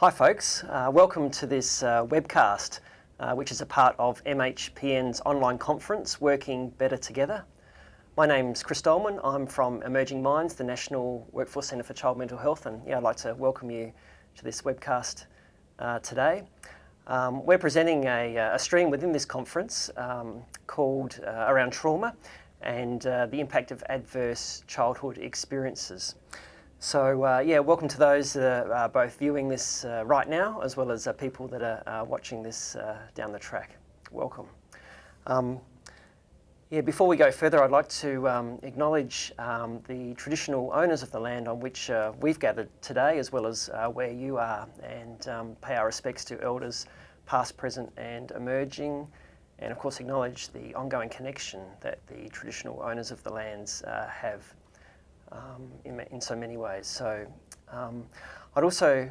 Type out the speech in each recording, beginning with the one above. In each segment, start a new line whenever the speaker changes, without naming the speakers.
Hi folks, uh, welcome to this uh, webcast uh, which is a part of MHPN's online conference, Working Better Together. My name's Chris Dolman, I'm from Emerging Minds, the National Workforce Centre for Child Mental Health and yeah, I'd like to welcome you to this webcast uh, today. Um, we're presenting a, uh, a, stream within this conference um, called uh, Around Trauma and the impact of adverse childhood experiences. So uh, yeah, welcome to those that are uh, both viewing this uh, right now as well as uh, people that are uh, watching this down the track. Welcome. Um, yeah, before we go further, I'd like to um, acknowledge um, the traditional owners of the land on which we've gathered today as well as where you are and um, pay our respects to elders past, present and emerging and of course acknowledge the ongoing connection that the traditional owners of the lands have um, in, in, so many ways. So um, I'd also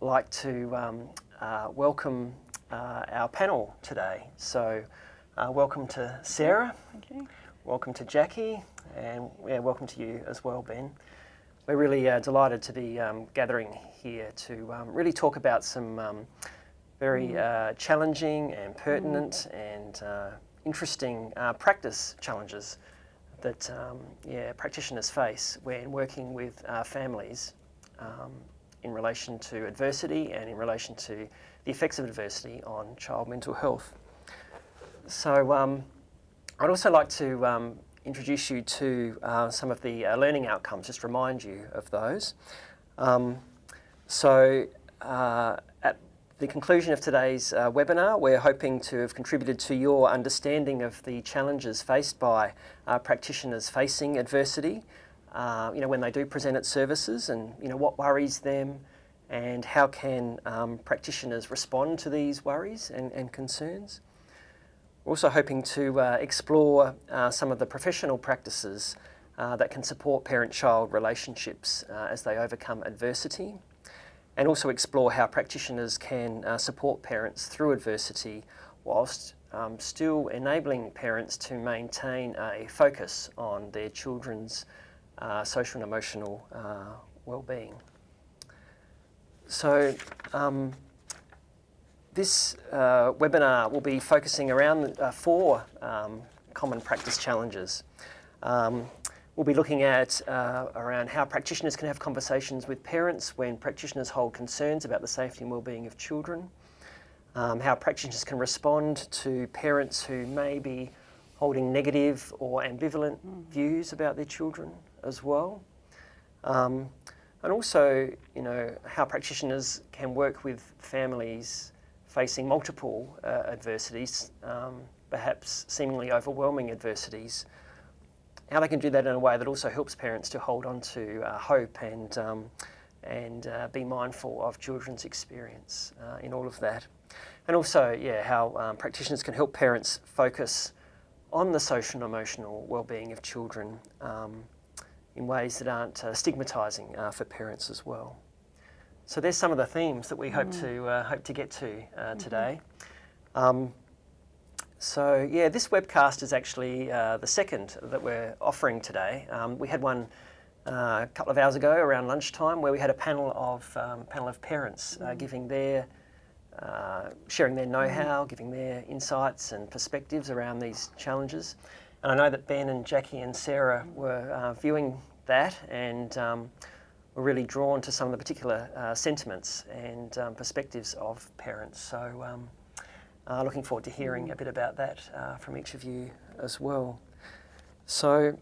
like to um, uh, welcome uh, our panel today. So uh, welcome to Sarah.
Thank you.
Welcome to Jackie and yeah, welcome to you as well, Ben. We're really uh, delighted to be um, gathering here to um, really talk about some um, very mm. uh, challenging and pertinent mm. and uh, interesting practice challenges that um, yeah, practitioners face when working with uh, families um, in relation to adversity and in relation to the effects of adversity on child mental health. So um, I'd also like to um, introduce you to uh, some of the uh, learning outcomes, just remind you of those. Um, so uh, the conclusion of today's uh, webinar, we're hoping to have contributed to your understanding of the challenges faced by uh, practitioners facing adversity, uh, you know, when they do present at services and, you know, what worries them and how can um, practitioners respond to these worries and, and concerns. We're also hoping to uh, explore uh, some of the professional practices uh, that can support parent-child relationships as they overcome adversity and also explore how practitioners can uh, support parents through adversity whilst um, still enabling parents to maintain a focus on their children's uh, social and emotional uh, well-being. So um, this uh, webinar will be focusing around uh, four um, common practice challenges. We'll be looking at uh, around how practitioners can have conversations with parents when practitioners hold concerns about the safety and well-being of children, um, how practitioners can respond to parents who may be holding negative or ambivalent mm. views about their children as well. Um, and also, you know, how practitioners can work with families facing multiple uh, adversities, um, perhaps seemingly overwhelming adversities, how they can do that in a way that also helps parents to hold on to uh, hope and, um, and uh, be mindful of children's experience uh, in all of that. And also, yeah, how um, practitioners can help parents focus on the social and emotional well-being of children um, in ways that aren't uh, stigmatising uh, for parents as well. So there's some of the themes that we mm. hope to uh, hope to get to mm -hmm. So yeah, this webcast is actually uh, the second that we're offering today. Um, we had one uh, a couple of hours ago around lunchtime where we had a panel of um, panel of parents uh, mm. giving their uh, sharing their know-how, mm. giving their insights and perspectives around these challenges. And I know that Ben and Jackie and Sarah were uh, viewing that and um, were really drawn to some of the particular uh, sentiments and um, perspectives of parents. So um, uh, looking forward to hearing a bit about that uh, from each of you as well. So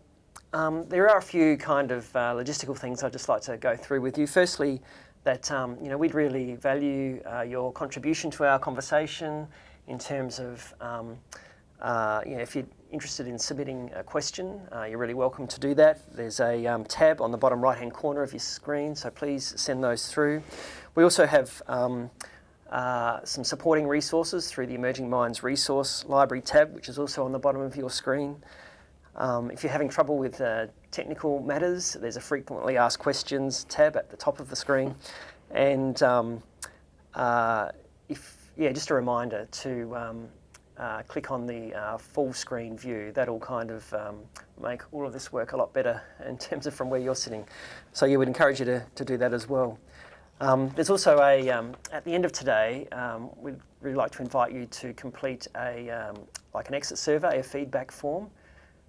um, there are a few kind of uh, logistical things I'd just like to go through with you. Firstly, that um, you know we'd really value uh, your contribution to our conversation in terms of um, uh, you know if you're interested in submitting a question, uh, you're really welcome to do that. There's a um, tab on the bottom right hand corner of your screen, so please send those through. We also have um, uh, some supporting resources through the Emerging Minds Resource Library tab, which is also on the bottom of your screen. Um, if you're having trouble with uh, technical matters, there's a frequently asked questions tab at the top of the screen. And um, uh, if, yeah, just a reminder to um, uh, click on the uh, full screen view. That'll kind of um, make all of this work a lot better in terms of from where you're sitting. So you would encourage you to, to do that as well. Um, there's also a, um, at the end of today, um, we'd really like to invite you to complete a, um, like an exit survey, a feedback form,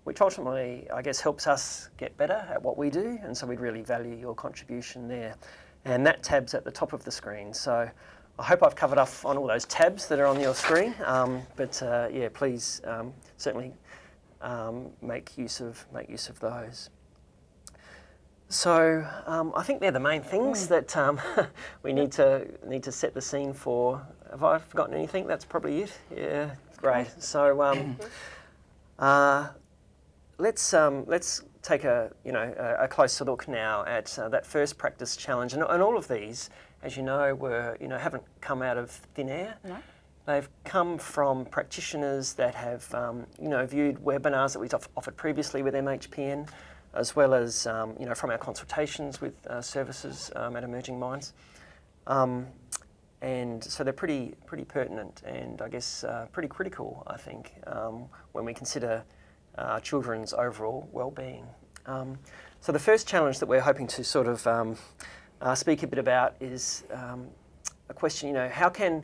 which ultimately, I guess, helps us get better at what we do, and so we'd really value your contribution there. And that tab's at the top of the screen, so I hope I've covered off on all those tabs that are on your screen, um, but uh, yeah, please um, certainly make use of make use of those. So um, I think they're the main things that um, we need to need to set the scene for. Have I forgotten anything? That's probably it. Yeah, great. So um, uh, let's um, let's take a you know a, a closer look now at uh, that first practice challenge, and, and all of these, as you know, were you know haven't come out of thin air.
No.
They've come from practitioners that have, um, you know, viewed webinars that we've offered previously with MHPN, as well as, um, you know, from our consultations with uh, services um, at Emerging Minds. Um, and so they're pretty, pretty pertinent and I guess uh, pretty critical, I think, when we consider uh, children's overall well-being. So the first challenge that we're hoping to sort of uh, speak a bit about is a question, you know, how can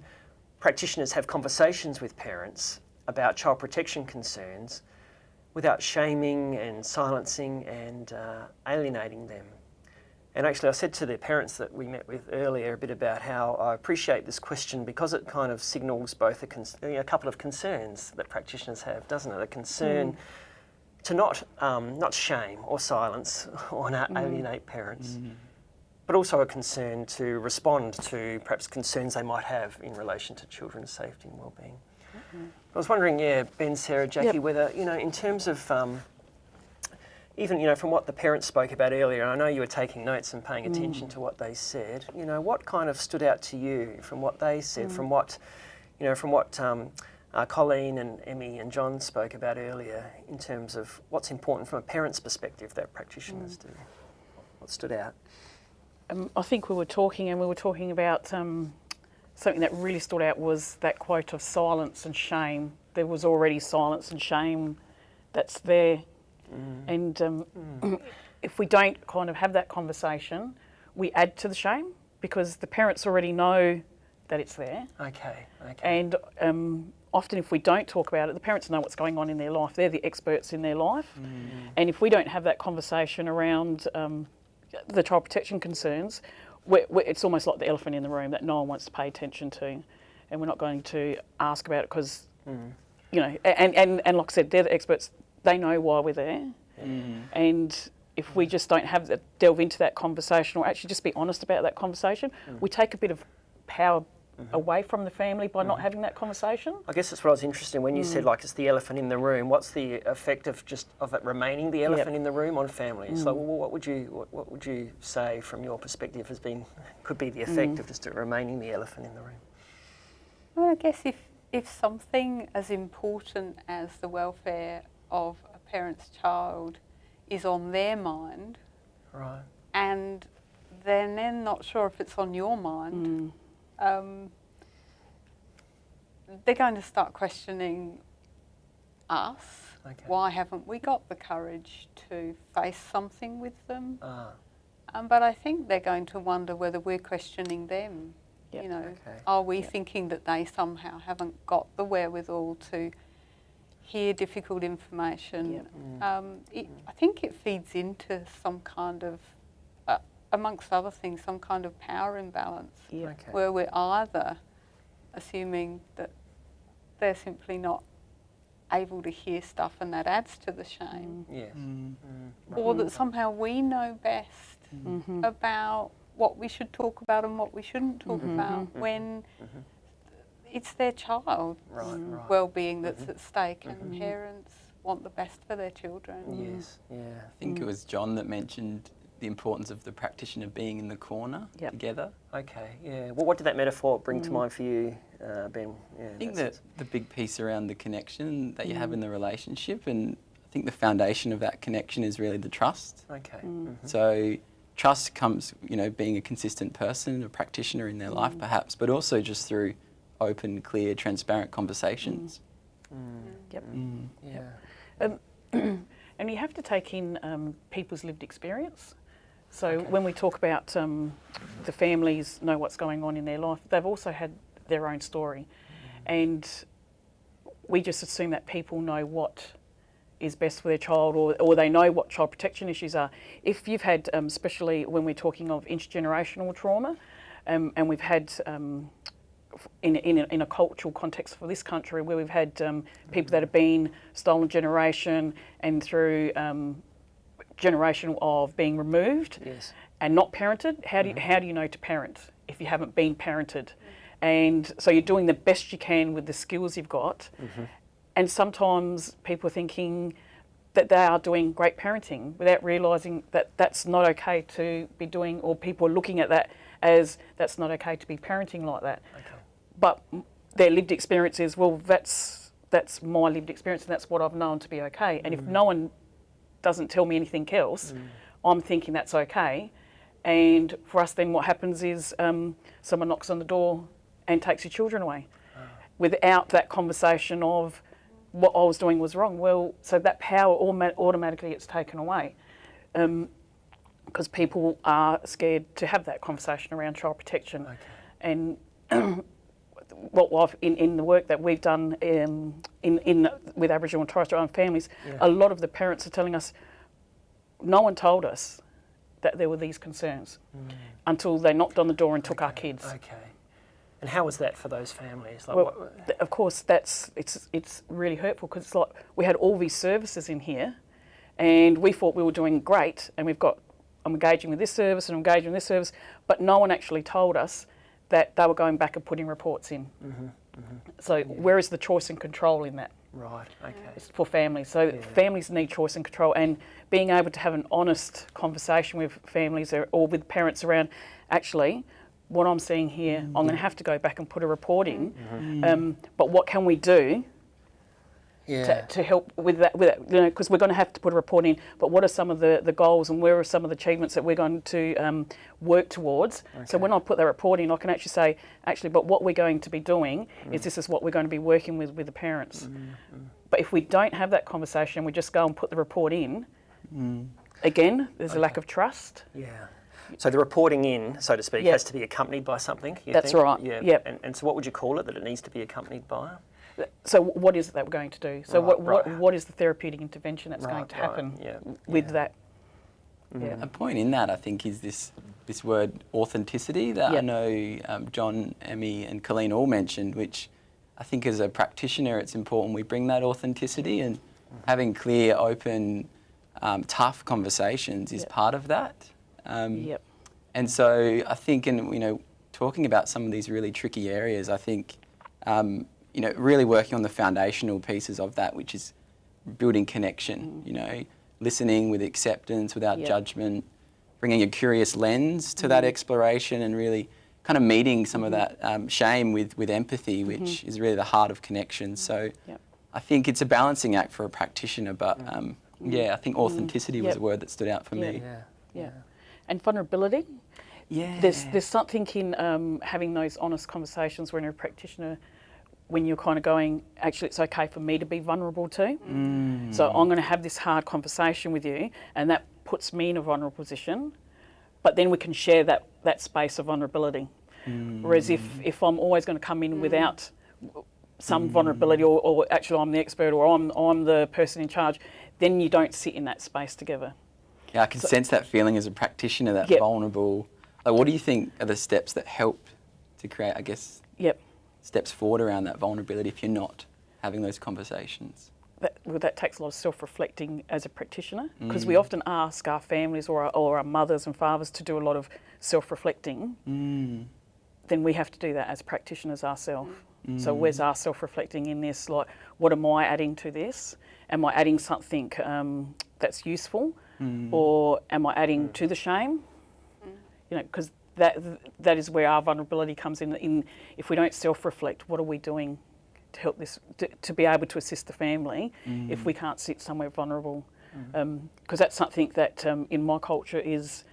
practitioners have conversations with parents about child protection concerns without shaming and silencing and uh, alienating them. And actually, I said to the parents that we met with earlier a bit about how I appreciate this question because it kind of signals both a, a couple of concerns that practitioners have, doesn't it? A concern to not um, not shame or silence or not alienate parents, but also a concern to respond to perhaps concerns they might have in relation to children's safety and well-being. I was wondering, yeah, Ben, Sarah, Jackie,
Yep.
whether you know, in terms of um, even you know, from what the parents spoke about earlier, and I know you were taking notes and paying attention to what they said. You know, what kind of stood out to you from what they said, from what you know, from what um, uh, Colleen and Emmy and John spoke about earlier, in terms of what's important from a parent's perspective that practitioners do. What stood out?
Um, I think we were talking, and we were talking about um, something that really stood out was that quote of silence and shame. There was already silence and shame that's there, and um, if we don't kind of have that conversation, we add to the shame because the parents already know that it's there.
Okay, okay.
And um, often, if we don't talk about it, the parents know what's going on in their life. They're the experts in their life. And if we don't have that conversation around um, the child protection concerns, we're, we're, it's almost like the elephant in the room that no one wants to pay attention to. And we're not going to ask about it because, mm. you know, and, and, and like I said, they're the experts. They know why we're there. Mm. And if we just don't have that, delve into that conversation or actually just be honest about that conversation, mm. we take a bit of power Mm-hmm. away from the family by not mm-hmm. having that conversation.
I guess that's what I was interested in when you said mm. like it's the elephant in the room. What's the effect of just of it remaining the elephant in the room on families? Mm. Like, well, what would you what, what would you say from your perspective has been could be the effect mm. of just it remaining the elephant in the room?
Well, I guess if, if something as important as the welfare of a parent's child is on their mind,
Right.
and then they're not sure if it's on your mind, um, they're going to start questioning us.
Okay.
Why haven't we got the courage to face something with them?
Ah.
Um, but I think they're going to wonder whether we're questioning them.
Yep.
You know,
Okay.
are we thinking that they somehow haven't got the wherewithal to hear difficult information?
Yep.
Um, it, I think it feeds into some kind of, amongst other things, some kind of power imbalance
Yeah.
Okay.
where we're either assuming that they're simply not able to hear stuff and that adds to the shame, mm.
Yes.
Mm. mm.
or that somehow we know best mm.
Mm-hmm.
about what we should talk about and what we shouldn't talk
Mm-hmm.
about mm-hmm. when mm-hmm. it's their child
Right. Right.
well-being that's mm-hmm. at stake and parents want the best for their children.
Yes. Yeah.
I think it was John that mentioned the importance of the practitioner being in the corner
Yep.
together.
Okay. Yeah. Well, what did that metaphor bring to mind for you, uh, Ben? Yeah.
I think
that's-
that the big piece around the connection that you have in the relationship, and I think the foundation of that connection is really the trust.
Okay. mhm.
So trust comes, you know, being a consistent person, a practitioner in their life perhaps, but also just through open, clear, transparent conversations.
Yep.
Yeah.
Um, and you have to take in um, people's lived experience. So when we talk about um, the families know what's going on in their life, they've also had their own story, and we just assume that people know what is best for their child or, or they know what child protection issues are. If you've had, um, especially when we're talking of intergenerational trauma, um, and we've had um, in, in, a, in a cultural context for this country where we've had um, people that have been stolen generation and through um, generation of being removed
Yes.
and not parented, how do you, mm-hmm. how do you know to parent if you haven't been parented? And so you're doing the best you can with the skills you've got. Mm-hmm. And sometimes people are thinking that they are doing great parenting without realising that that's not okay to be doing, or people are looking at that as that's not okay to be parenting like that. But their lived experience is, well, that's that's my lived experience, and that's what I've known to be okay. And if mm-hmm. no one doesn't tell me anything else, mm. I'm thinking that's okay. And for us, then what happens is um, someone knocks on the door and takes your children away ah. without that conversation of what I was doing was wrong. Well, so that power automatically gets taken away um, because people are scared to have that conversation around child protection. And what I've, in, in the work that we've done um, in, in with Aboriginal and Torres Strait Islander families, a lot of the parents are telling us, no one told us that there were these concerns until they knocked on the door and took our kids.
Okay. And how was that for those families? Like,
Well,
what,
th- of course, that's it's it's really hurtful because it's like we had all these services in here, and we thought we were doing great, and we've got I'm engaging with this service and I'm engaging with this service, but no one actually told us that they were going back and putting reports in. Mm-hmm, mm-hmm. So where is the choice and control in that?
right. Okay.
It's for families. So families need choice and control, and being able to have an honest conversation with families or, or with parents around, actually, what I'm seeing here, mm. I'm going to have to go back and put a report in. Mm-hmm. Um, but what can we do
Yeah.
to, to help with that? With that, you know, because we're going to have to put a report in. But what are some of the, the goals and where are some of the achievements that we're going to um, work towards? So when I put that report in, I can actually say, actually, but what we're going to be doing is mm. this is what we're going to be working with with the parents. Mm-hmm. Mm-hmm. But if we don't have that conversation, we just go and put the report in. Mm. Again, there's a lack of trust.
Yeah. So the reporting in, so to speak,
Yep.
has to be accompanied by something. You
That's
think?
right,
Yeah.
yep.
And, and so, what would you call it that it needs to be accompanied by?
So what is it that we're going to do? So
Right,
what, what,
right.
what is the therapeutic intervention that's going to
right,
happen
yeah,
with
yeah.
that? Yeah.
A point in that, I think, is this this word authenticity that I know um, John, Emmy, and Colleen all mentioned, which I think as a practitioner, it's important we bring that authenticity and having clear, open, um, tough conversations is
Yep.
part of that. Um,
Yep.
And so I think, in you know, talking about some of these really tricky areas, I think, um, you know, really working on the foundational pieces of that, which is building connection. Mm. You know, listening with acceptance, without
Yep.
judgment, bringing a curious lens to that mm. exploration, and really kind of meeting some of mm-hmm. that um, shame with with empathy, mm-hmm. which is really the heart of connection. Mm. So.
Yep.
I think it's a balancing act for a practitioner, but um, yeah, I think authenticity was
Yep.
a word that stood out for
Yeah.
me.
Yeah.
Yeah. And vulnerability.
Yeah.
There's there's something in um, having those honest conversations when a practitioner, when you're kind of going, actually, it's okay for me to be vulnerable too. Mm. So I'm going to have this hard conversation with you, and that puts me in a vulnerable position. But then we can share that that space of vulnerability. Mm. Whereas if if I'm always going to come in mm. without some vulnerability, or, or actually I'm the expert, or I'm I'm the person in charge, then you don't sit in that space together.
Yeah, I can sense that feeling as a practitioner, that
Yep.
vulnerable. Like, what do you think are the steps that help to create, I guess,
Yep.
Steps forward around that vulnerability if you're not having those conversations?
that, well, that takes a lot of self-reflecting as a practitioner because we mm. often ask our families or our, or our mothers and fathers to do a lot of self-reflecting. Mm. Then we have to do that as practitioners ourselves. Mm. So where's our self-reflecting in this? Like, what am I adding to this? Am I adding something um, that's useful, or am I adding to the shame? You know, because that that is where our vulnerability comes in. In if we don't self-reflect, what are we doing to help this to, to be able to assist the family if we can't sit somewhere vulnerable? Because that's something that um, in my culture is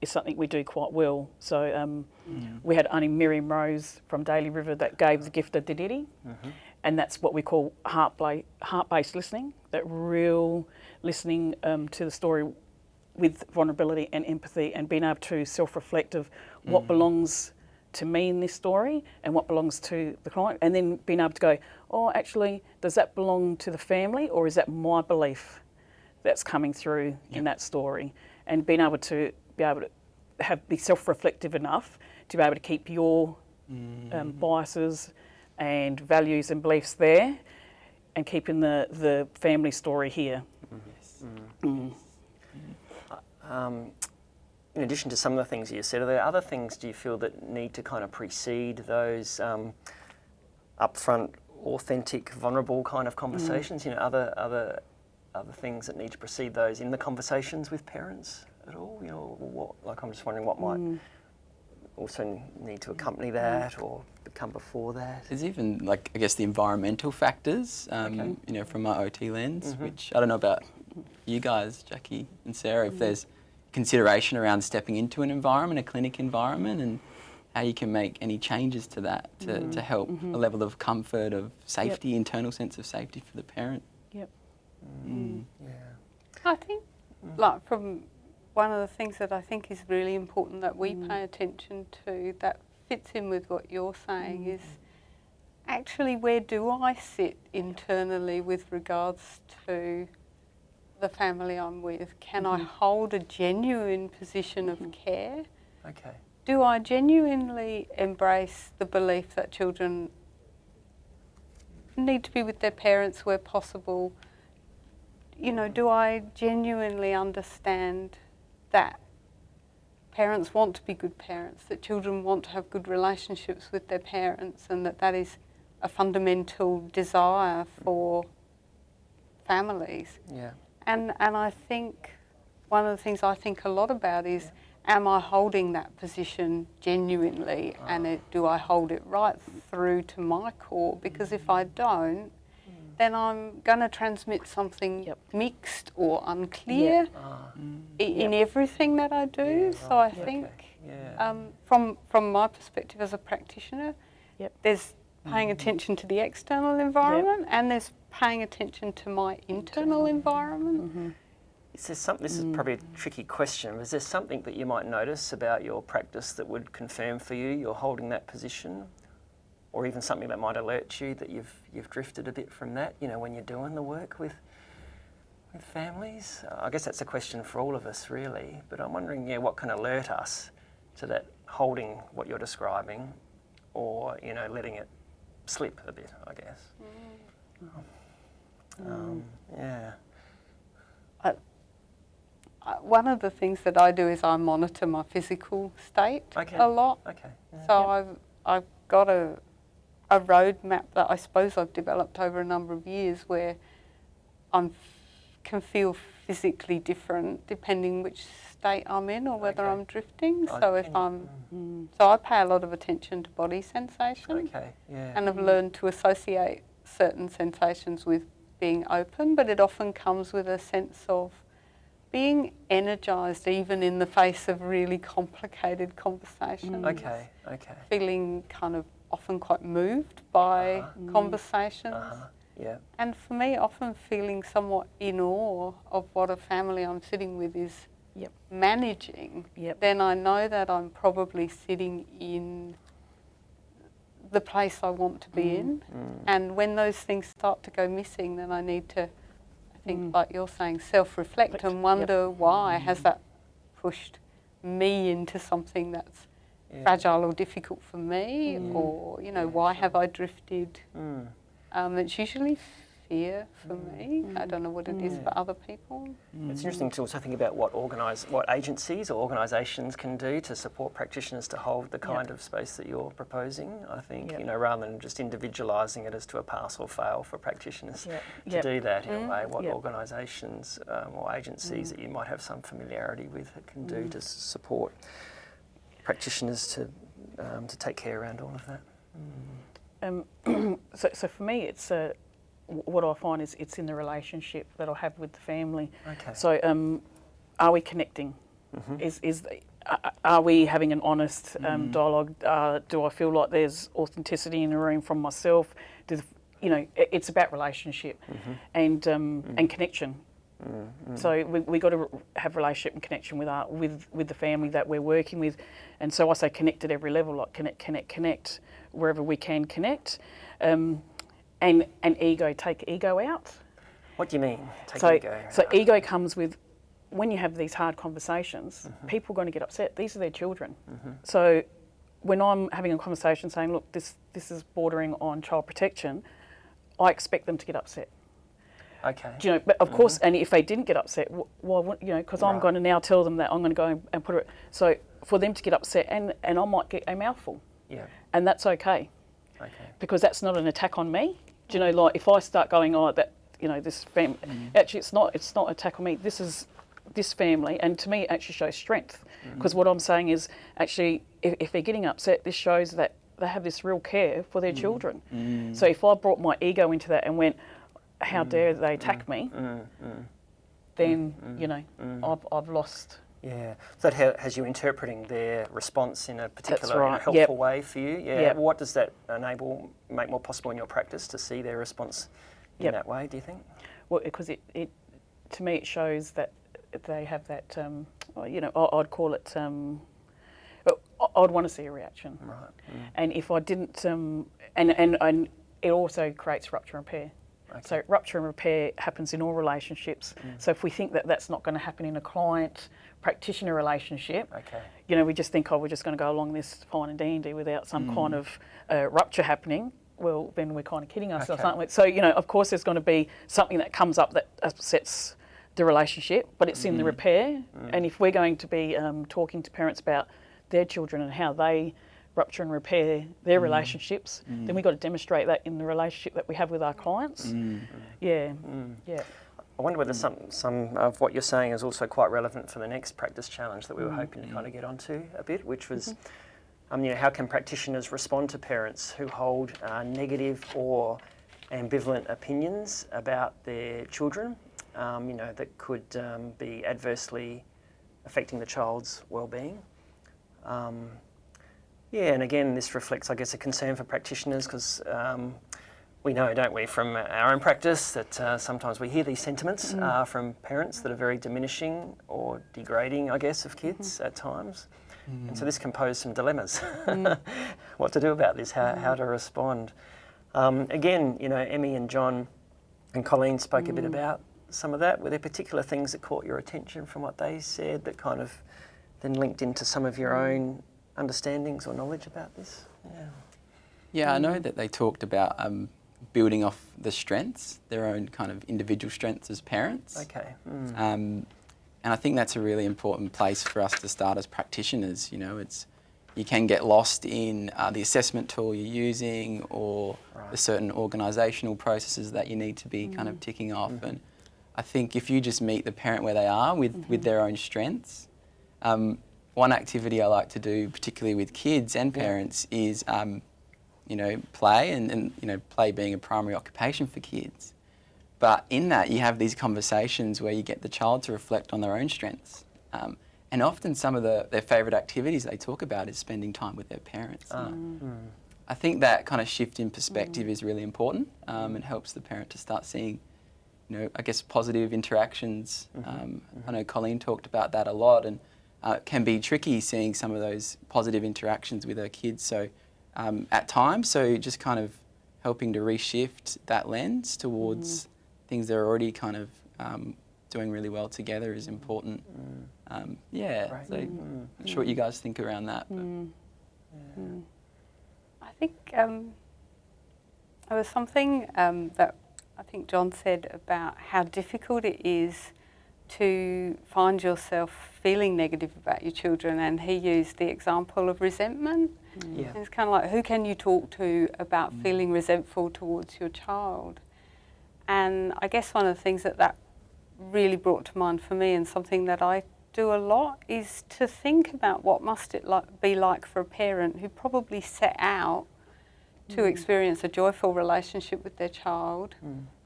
is something we do quite well. So um, we had Auntie Miriam Rose from Daly River that gave the gift of Dadirri, and that's what we call heart-based, heart-based listening. That real listening um, to the story with vulnerability and empathy and being able to self-reflect of what mm. belongs to me in this story and what belongs to the client and then being able to go oh actually does that belong to the family or is that my belief that's coming through in that story? And being able to be able to have be self-reflective enough to be able to keep your um, mm-hmm. biases and values and beliefs there and keeping the, the family story here. Mm-hmm.
Yes. Mm. Mm.
Um, in addition to some of the things you said, are there other things do you feel that need to kind of precede those um, upfront, authentic, vulnerable kind of conversations? You know, other other other things that need to precede those in the conversations with parents at all? You know, what, like I'm just wondering what might also need to accompany that or come before that.
There's even like I guess the environmental factors, um,
Okay.
you know, from my OT lens, which I don't know about you guys, Jackie and Sarah, if there's consideration around stepping into an environment, a clinic environment, and how you can make any changes to that to, mm-hmm. to help mm-hmm. a level of comfort, of safety, internal sense of safety for the parent.
Yep. Mm. Mm.
Yeah.
I think, mm. like, from one of the things that I think is really important that we pay attention to that fits in with what you're saying is actually where do I sit internally with regards to the family I'm with? Can I mm-hmm. hold a genuine position of mm-hmm. care?
Okay.
Do I genuinely embrace the belief that children need to be with their parents where possible? You know, do I genuinely understand that parents want to be good parents, that children want to have good relationships with their parents, and that that is a fundamental desire for families?
Yeah.
And and I think one of the things I think a lot about is am I holding that position genuinely and it, do I hold it right through to my core because if I don't then I'm going to transmit something
Yep.
mixed or unclear
Ah,
i- in everything that I do.
Yeah,
so I
right, okay.
think
yeah.
um, from from my perspective as a practitioner,
Yep.
there's paying mm-hmm. attention to the external environment and there's paying attention to my internal environment. Mm-hmm.
Is there something, this is mm. probably a tricky question, is there something that you might notice about your practice that would confirm for you you're holding that position? Or even something that might alert you that you've, you've drifted a bit from that, you know, when you're doing the work with, with families? I guess that's a question for all of us, really. But I'm wondering, yeah, what can alert us to that holding what you're describing or, you know, letting it slip a bit, I guess. Um, yeah.
Uh, one of the things that I do is I monitor my physical state
Okay.
a lot.
Okay. yeah.
So I've I've got a a roadmap that I suppose I've developed over a number of years where I can feel physically different depending which state I'm in or whether
Okay.
I'm drifting.
I
So if I'm
Mm.
so I pay a lot of attention to body sensation
Okay, yeah.
and I've learned to associate certain sensations with being open, but it often comes with a sense of being energized even in the face of really complicated conversations
Okay, okay.
feeling kind of often quite moved by
Uh-huh.
conversations.
Uh-huh. Yeah.
And for me, often feeling somewhat in awe of what a family I'm sitting with is
Yep.
managing,
Yep.
then I know that I'm probably sitting in the place I want to be in.
Mm.
And when those things start to go missing, then I need to, I think,
Mm.
like you're saying, self reflect
Reflect,
and
yep.
wonder why has that pushed me into something that's
Yeah.
fragile or difficult for me,
Mm.
or you know, why have I drifted?
Mm.
Um, it's usually fear for me. I
Mm.
don't know what it is
Mm.
for other people.
It's interesting to also think about what organise, what agencies or organisations can do to support practitioners to hold the kind of space that you're proposing. I think
Yep.
you know rather than just individualising it as to a pass or fail for practitioners
Yep.
to
Yep.
do that in
Mm.
a way. What
Yep.
organisations um, or agencies that you might have some familiarity with can do to support practitioners to um, to take care around all of that.
Um, so, so for me, it's uh, what I find is it's in the relationship that I have with the family.
Okay.
So, um, are we connecting?
Mhm.
Is is the, are we having an honest um,
Mm.
dialogue? Uh, do I feel like there's authenticity in the room from myself? Do the, you know? It's about relationship
Mhm.
and um,
Mm.
and connection. So we we got to have relationship and connection with our with with the family that we're working with, and so I say connect at every level, like connect, connect, connect wherever we can connect, um, and and ego take ego out.
What do you mean? Take
so
ego.
so ego comes with when you have these hard conversations,
Mm-hmm.
people are going to get upset. These are their children. So when I'm having a conversation saying, look, this this is bordering on child protection, I expect them to get upset.
Okay.
Do you know, but of course, and if they didn't get upset, wouldn't you know? Because I'm going to now tell them that I'm going to go and put it. So for them to get upset, and and I might get a mouthful,
Yeah.
And that's okay
Okay.
because that's not an attack on me. Do you know, like if I start going, oh, that you know, this family, mm. actually, it's not. It's not an attack on me. This is this family, and to me, it actually shows strength mm. because what I'm saying is actually, if, if they're getting upset, this shows that they have this real care for their mm. children. So if I brought my ego into that and went, how dare they attack me? Then you know, I've I've lost.
Yeah. So that ha- has you interpreting their response in a particular
right.
helpful
Yep.
way for you. Yeah.
Yep.
What does that enable, make more possible in your practice to see their response in
Yep.
that way? Do you think?
Well, because it, it to me it shows that they have that um, you know I'd call it um, I'd want to see a reaction,
Right.
and if I didn't, um, and and and it also creates rupture and repair. So rupture and repair happens in all relationships. So if we think that that's not going to happen in a client practitioner relationship,
Okay.
you know, we just think, oh, we're just going to go along this fine and dandy without some mm. kind of uh, rupture happening. Well, then we're kind of kidding ourselves,
Okay.
aren't we? So, you know, of course, there's going to be something that comes up that upsets the relationship, but it's in the mm-hmm. repair. Mm. And if we're going to be um, talking to parents about their children and how they rupture and repair their mm. relationships, then we've got to demonstrate that in the relationship that we have with our clients. Yeah, yeah.
I wonder whether some, some of what you're saying is also quite relevant for the next practice challenge that we
Mm.
were hoping to kind of get onto a bit, which was, um, you know, how can practitioners respond to parents who hold uh, negative or ambivalent opinions about their children, um, you know, that could um, be adversely affecting the child's well-being. Um, yeah, and again, this reflects, I guess, a concern for practitioners because um, we know, don't we, from our own practice that uh, sometimes we hear these sentiments uh, from parents that are very diminishing or degrading, I guess, of kids at times. And so this can pose some dilemmas. what to do about this, how, how to respond. Um, again, you know, Emmy and John and Colleen spoke a bit about some of that. Were there particular things that caught your attention from what they said that kind of then linked into some of your own understandings or knowledge about this? Yeah.
Yeah, I know that they talked about um, building off the strengths, their own kind of individual strengths as parents.
Okay. Mm.
Um, and I think that's a really important place for us to start as practitioners. You know, it's you can get lost in uh, the assessment tool you're using or the certain organisational processes that you need to be kind of ticking off. And I think if you just meet the parent where they are with, with their own strengths, um, one activity I like to do, particularly with kids and parents, is um, you know play and, and you know play being a primary occupation for kids. But in that, you have these conversations where you get the child to reflect on their own strengths. Um, and often, some of the, their favourite activities they talk about is spending time with their parents. And
mm.
I think that kind of shift in perspective is really important um, and helps the parent to start seeing, you know, I guess positive interactions. Um, I know Colleen talked about that a lot, and uh, it can be tricky seeing some of those positive interactions with her kids. So um, at times, so just kind of helping to reshift that lens towards things that are already kind of um, doing really well together is important. Um, yeah,
Right.
so I'm not sure what you guys think around that. But.
I think um, there was something um, that I think John said about how difficult it is to find yourself feeling negative about your children, and he used the example of resentment.
Mm.
Yeah. It's kind of like, who can you talk to about mm. feeling resentful towards your child? And I guess one of the things that that really brought to mind for me, and something that I do a lot, is to think about what must it like, be like for a parent who probably set out to mm. experience a joyful relationship with their child,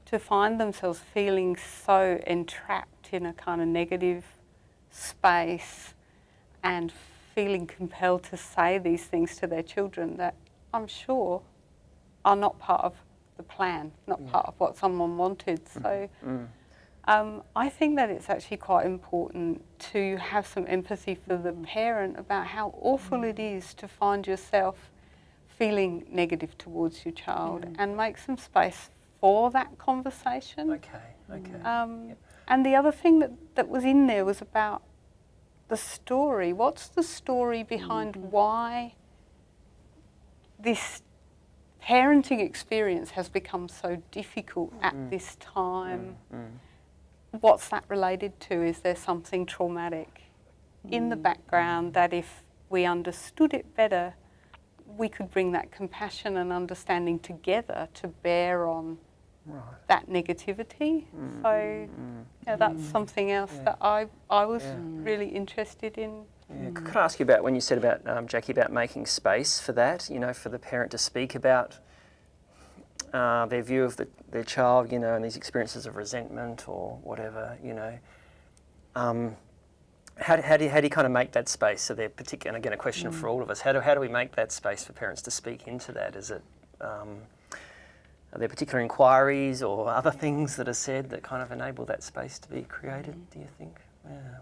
to find themselves feeling so entrapped in a kind of negative space and feeling compelled to say these things to their children that I'm sure are not part of the plan, not part of what someone wanted. So
Mm.
Um, I think that it's actually quite important to have some empathy for the parent about how awful it is to find yourself feeling negative towards your child and make some space for that conversation.
Okay, okay.
Um,
Yep.
And the other thing that, that was in there was about the story. What's the story behind mm-hmm. why this parenting experience has become so difficult at mm-hmm. this time? Mm-hmm. What's that related to? Is there something traumatic in the background that if we understood it better, we could bring that compassion and understanding together to bear on
Right.
that negativity. So yeah, that's something else
Yeah.
that I I was
Yeah.
really interested in.
Yeah. c- Could I ask you about when you said about um, Jackie about making space for that? You know, for the parent to speak about uh, their view of the, their child, you know, and these experiences of resentment or whatever, you know. Um, how, do, how, do you, how do you kind of make that space? So they're particular, and again, a question for all of us. How do, how do we make that space for parents to speak into that? Is it, um, are there particular inquiries or other things that are said that kind of enable that space to be created, do you think? Yeah.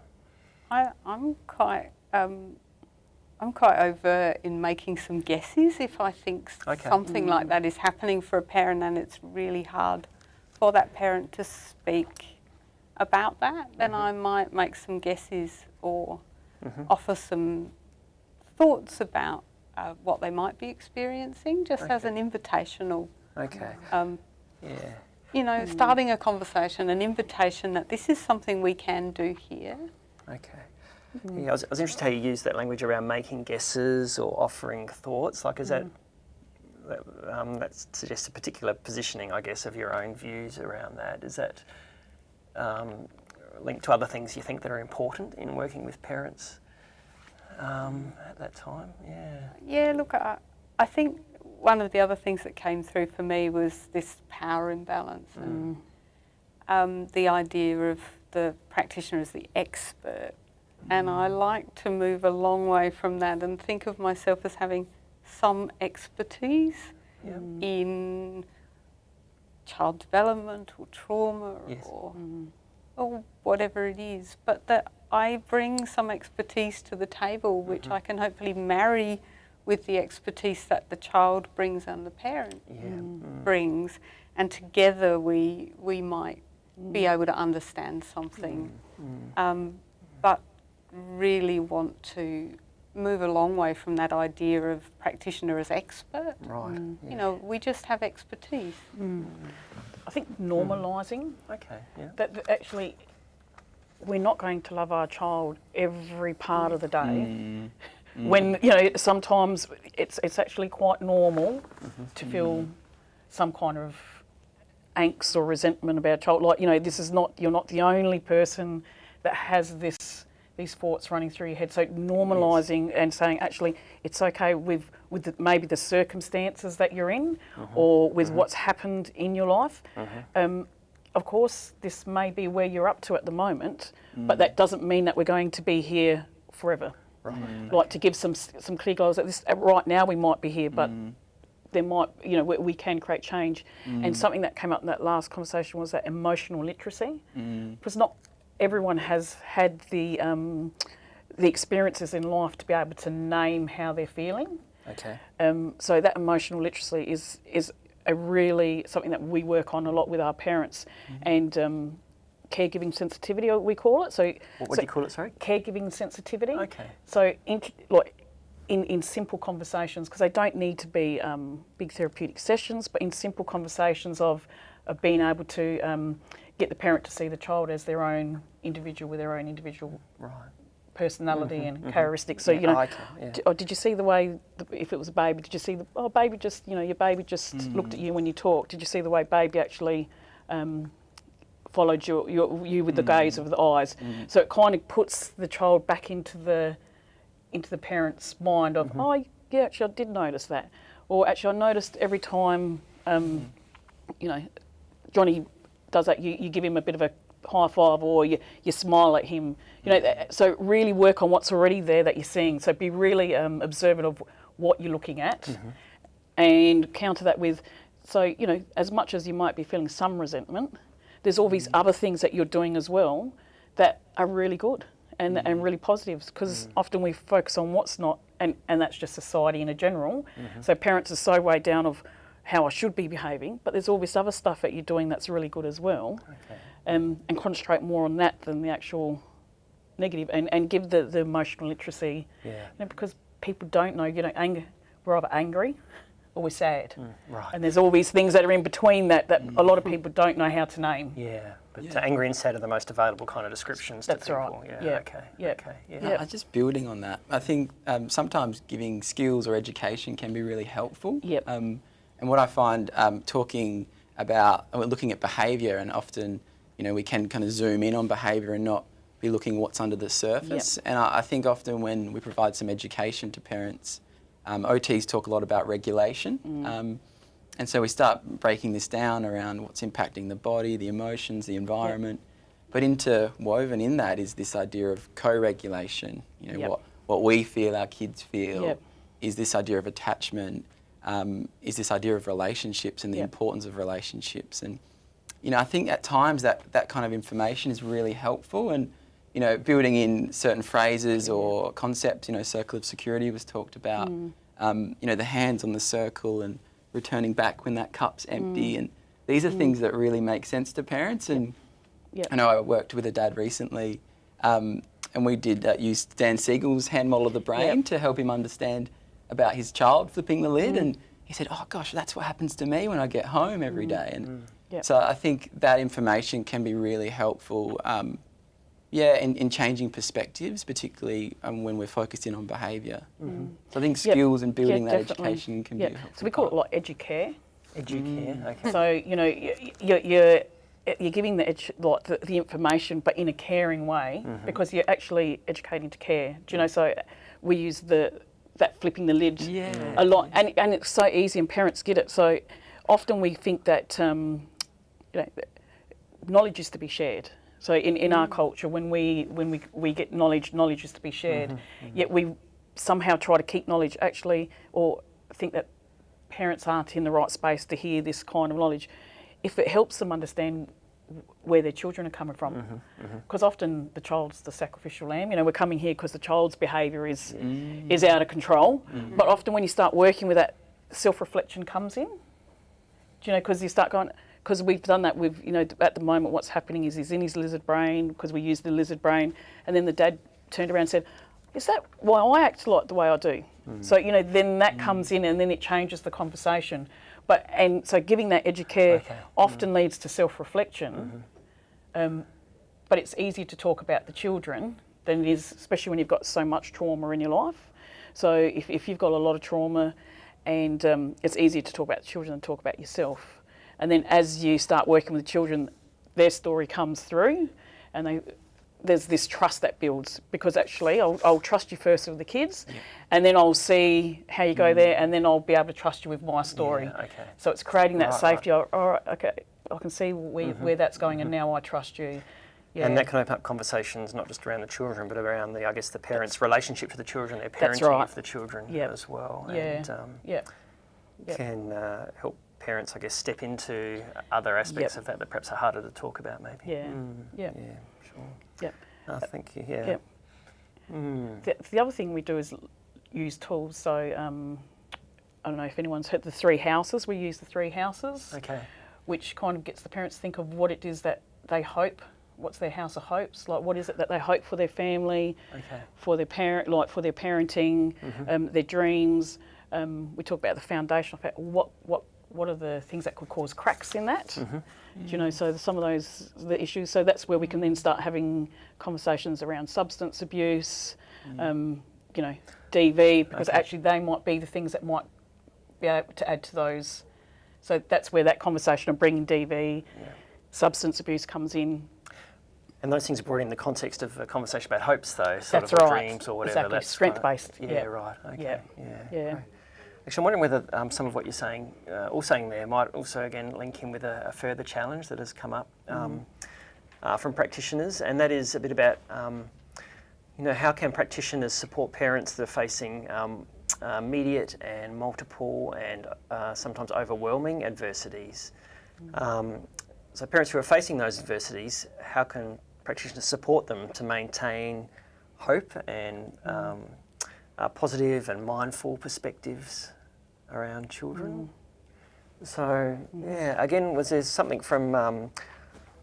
I I'm quite um, I'm quite overt in making some guesses if I think
Okay.
something like that is happening for a parent and it's really hard for that parent to speak about that, then I might make some guesses or
Mhm.
offer some thoughts about uh, what they might be experiencing, just as
Okay.
an invitational
Okay.
um,
Yeah.
you know, starting a conversation, an invitation that this is something we can do here.
Okay. Yeah, I was, I was interested how you used that language around making guesses or offering thoughts. Like, is that that, um, that suggests a particular positioning, I guess, of your own views around that? Is that um, linked to other things you think that are important in working with parents um, at that time? Yeah.
Yeah, look, I, I think one of the other things that came through for me was this power imbalance and mm. um, the idea of the practitioner as the expert. And I mm. like to move a long way from that and think of myself as having some expertise
Yeah.
in child development or trauma
Yes.
or, mm. or whatever it is, but that I bring some expertise to the table, which mm-hmm. I can hopefully marry with the expertise that the child brings and the parent
Yeah. Mm.
brings, and together we we might be mm. able to understand something.
Mm. mm.
Um, but really want to move a long way from that idea of practitioner as expert.
Right. Mm.
You
yeah.
know, we just have expertise.
I think normalising
Okay. Yeah.
that that actually we're not going to love our child every part of the day. Mm. When you know sometimes it's it's actually quite normal mm-hmm. to feel some kind of angst or resentment about a child. Like you know, this is not you're not the only person that has this these thoughts running through your head. So normalising and saying actually it's okay with with the, maybe the circumstances that you're in mm-hmm. or with mm-hmm. what's happened in your life. Um, of course, this may be where you're up to at the moment, but mm. that doesn't mean that we're going to be here forever.
Right.
Like to give some some clear goals. At this right now, we might be here, but there might you know we, we can create change. And something that came up in that last conversation was that emotional literacy, because not everyone has had the um, the experiences in life to be able to name how they're feeling.
Okay.
Um, so that emotional literacy is is a really something that we work on a lot with our parents, and um, caregiving sensitivity we call it. So
What, what
so
do you call it? Sorry.
caregiving sensitivity.
Okay.
So in, like in, in simple conversations, because they don't need to be um, big therapeutic sessions, but in simple conversations of of being able to um, get the parent to see the child as their own individual with their own individual
Right.
personality and characteristics. So you know,
can, yeah.
d- oh, did you see the way the, if it was a baby? Did you see the oh baby just you know your baby just looked at you when you talked? Did you see the way baby actually um, followed your, your you with the hmm. gaze of the eyes? Hmm. So it kind of puts the child back into the into the parent's mind of mm-hmm. oh yeah actually I did notice that, or actually I noticed every time um, hmm. you know Johnny does that, you, you give him a bit of a high five or you, you smile at him. You know, so really work on what's already there that you're seeing. So be really um, observant of what you're looking at mm-hmm. and counter that with, so, you know, as much as you might be feeling some resentment, there's all these other things that you're doing as well that are really good and,
Mm.
and really positive because often we focus on what's not, and, and that's just society in a general.
Mm-hmm.
So parents are so weighed down of how I should be behaving, but there's all this other stuff that you're doing that's really good as well,
Okay.
um, and concentrate more on that than the actual negative, and, and give the, the emotional literacy,
Yeah.
you know, because people don't know, you know, anger, we're either angry or we're sad.
Right.
And there's all these things that are in between that, that a lot of people don't know how to name.
Yeah, but
Yeah.
angry and sad are the most available kind of descriptions
That's
to
right.
people. Yeah.
Yeah.
Okay.
Yeah.
Okay. Yeah.
Yeah.
Just building on that, I think um, sometimes giving skills or education can be really helpful.
Yep.
Um, and what I find um, talking about, we're looking at behaviour, and often, you know, we can kind of zoom in on behaviour and not be looking what's under the surface. And I, I think often when we provide some education to parents, um, OTs talk a lot about regulation. Um, and so we start breaking this down around what's impacting the body, the emotions, the environment. But interwoven in that is this idea of co-regulation. You know,
Yep.
what, what we feel, our kids feel,
Yep.
is this idea of attachment, um, is this idea of relationships and the
Yep.
importance of relationships. And, you know, I think at times that, that kind of information is really helpful and, you know, building in certain phrases or concepts, you know, circle of security was talked about,
Mm.
um, you know, the hands on the circle and returning back when that cup's
Mm.
empty. And these are things that really make sense to parents. And
Yep.
I know I worked with a dad recently, um, and we did uh, use Dan Siegel's hand model of the brain
Yep.
to help him understand about his child flipping the lid. And he said, "Oh gosh, that's what happens to me when I get home every day." And
Yep.
so I think that information can be really helpful. Um, yeah, in, in changing perspectives, particularly um, when we're focused in on behaviour. So I think
Yep.
skills and building
Yeah,
that
definitely.
education can
Yeah.
be helpful.
So we call it
part.
like educare.
Educare. Okay.
So you know you're you're, you're giving the, edu- like the the information, but in a caring way, because you're actually educating to care. Do you know? So we use the that flipping the lid
Yeah.
a lot, and and it's so easy, and parents get it. So often we think that um, you know knowledge is to be shared. So in, in our mm. culture, when we when we, we get knowledge, knowledge is to be shared. Mm-hmm, mm-hmm. Yet we somehow try to keep knowledge actually, or think that parents aren't in the right space to hear this kind of knowledge. If it helps them understand where their children are coming from, mm-hmm, because often the child's the sacrificial lamb. You know, we're coming here because the child's behaviour is mm. is out of control. But often when you start working with that, self-reflection comes in. Do you know, because you start going, because we've done that with, you know, at the moment what's happening is he's in his lizard brain, because we use the lizard brain, and then the dad turned around and said, is that why I act like the way I do? So, you know, then that comes in and then it changes the conversation. But, and so giving that educare
Okay.
often leads to self-reflection, um, but it's easier to talk about the children than it is, especially when you've got so much trauma in your life. So if, if you've got a lot of trauma, and um, it's easier to talk about the children than talk about yourself. And then as you start working with the children, their story comes through, and they, there's this trust that builds because actually I'll, I'll trust you first with the kids, and then I'll see how you go there, and then I'll be able to trust you with my story.
Yeah, okay.
So it's creating that
Right,
safety. All right, okay, I can see where, where that's going, and now I trust you. Yeah.
And that can open up conversations not just around the children, but around the, I guess, the parents' relationship to the children, their parenting
right.
of the children
Yep.
as well,
Yeah.
and um,
yeah. Yep.
can uh, help parents, I guess, step into other aspects
Yep.
of that that perhaps are harder to talk about, maybe.
Yeah.
Mm,
Yeah.
Yeah. Sure.
Yep.
Thank you. Yeah.
Yep.
Mm.
The, the other thing we do is use tools. So um, I don't know if anyone's heard the three houses. We use the three houses,
Okay.
which kind of gets the parents to think of what it is that they hope. What's their house of hopes? Like, what is it that they hope for their family,
Okay.
for their parent, like for their parenting, um, their dreams. Um, we talk about the foundational fact. What what what are the things that could cause cracks in that? Do you know? So some of those the issues. So that's where we can then start having conversations around substance abuse. Um, you know, DV because
Okay.
actually they might be the things that might be able to add to those. So that's where that conversation of bringing DV,
Yeah.
substance abuse comes in.
And those things are brought in the context of a conversation about hopes, though, sort
That's
of
right.
dreams or whatever.
Exactly.
That's
Strength-based.
Kind of,
Yeah.
yeah, right. Okay.
Yeah.
Yeah.
Yeah.
great. Actually, I'm wondering whether um, some of what you're saying, uh, all saying there, might also again link in with a, a further challenge that has come up um, uh, from practitioners, and that is a bit about, um, you know, how can practitioners support parents that are facing um, uh, immediate and multiple and uh, sometimes overwhelming adversities. Um, so parents who are facing those adversities, how can practitioners support them to maintain hope and um, uh, positive and mindful perspectives around children? So yeah, again, was there something from um,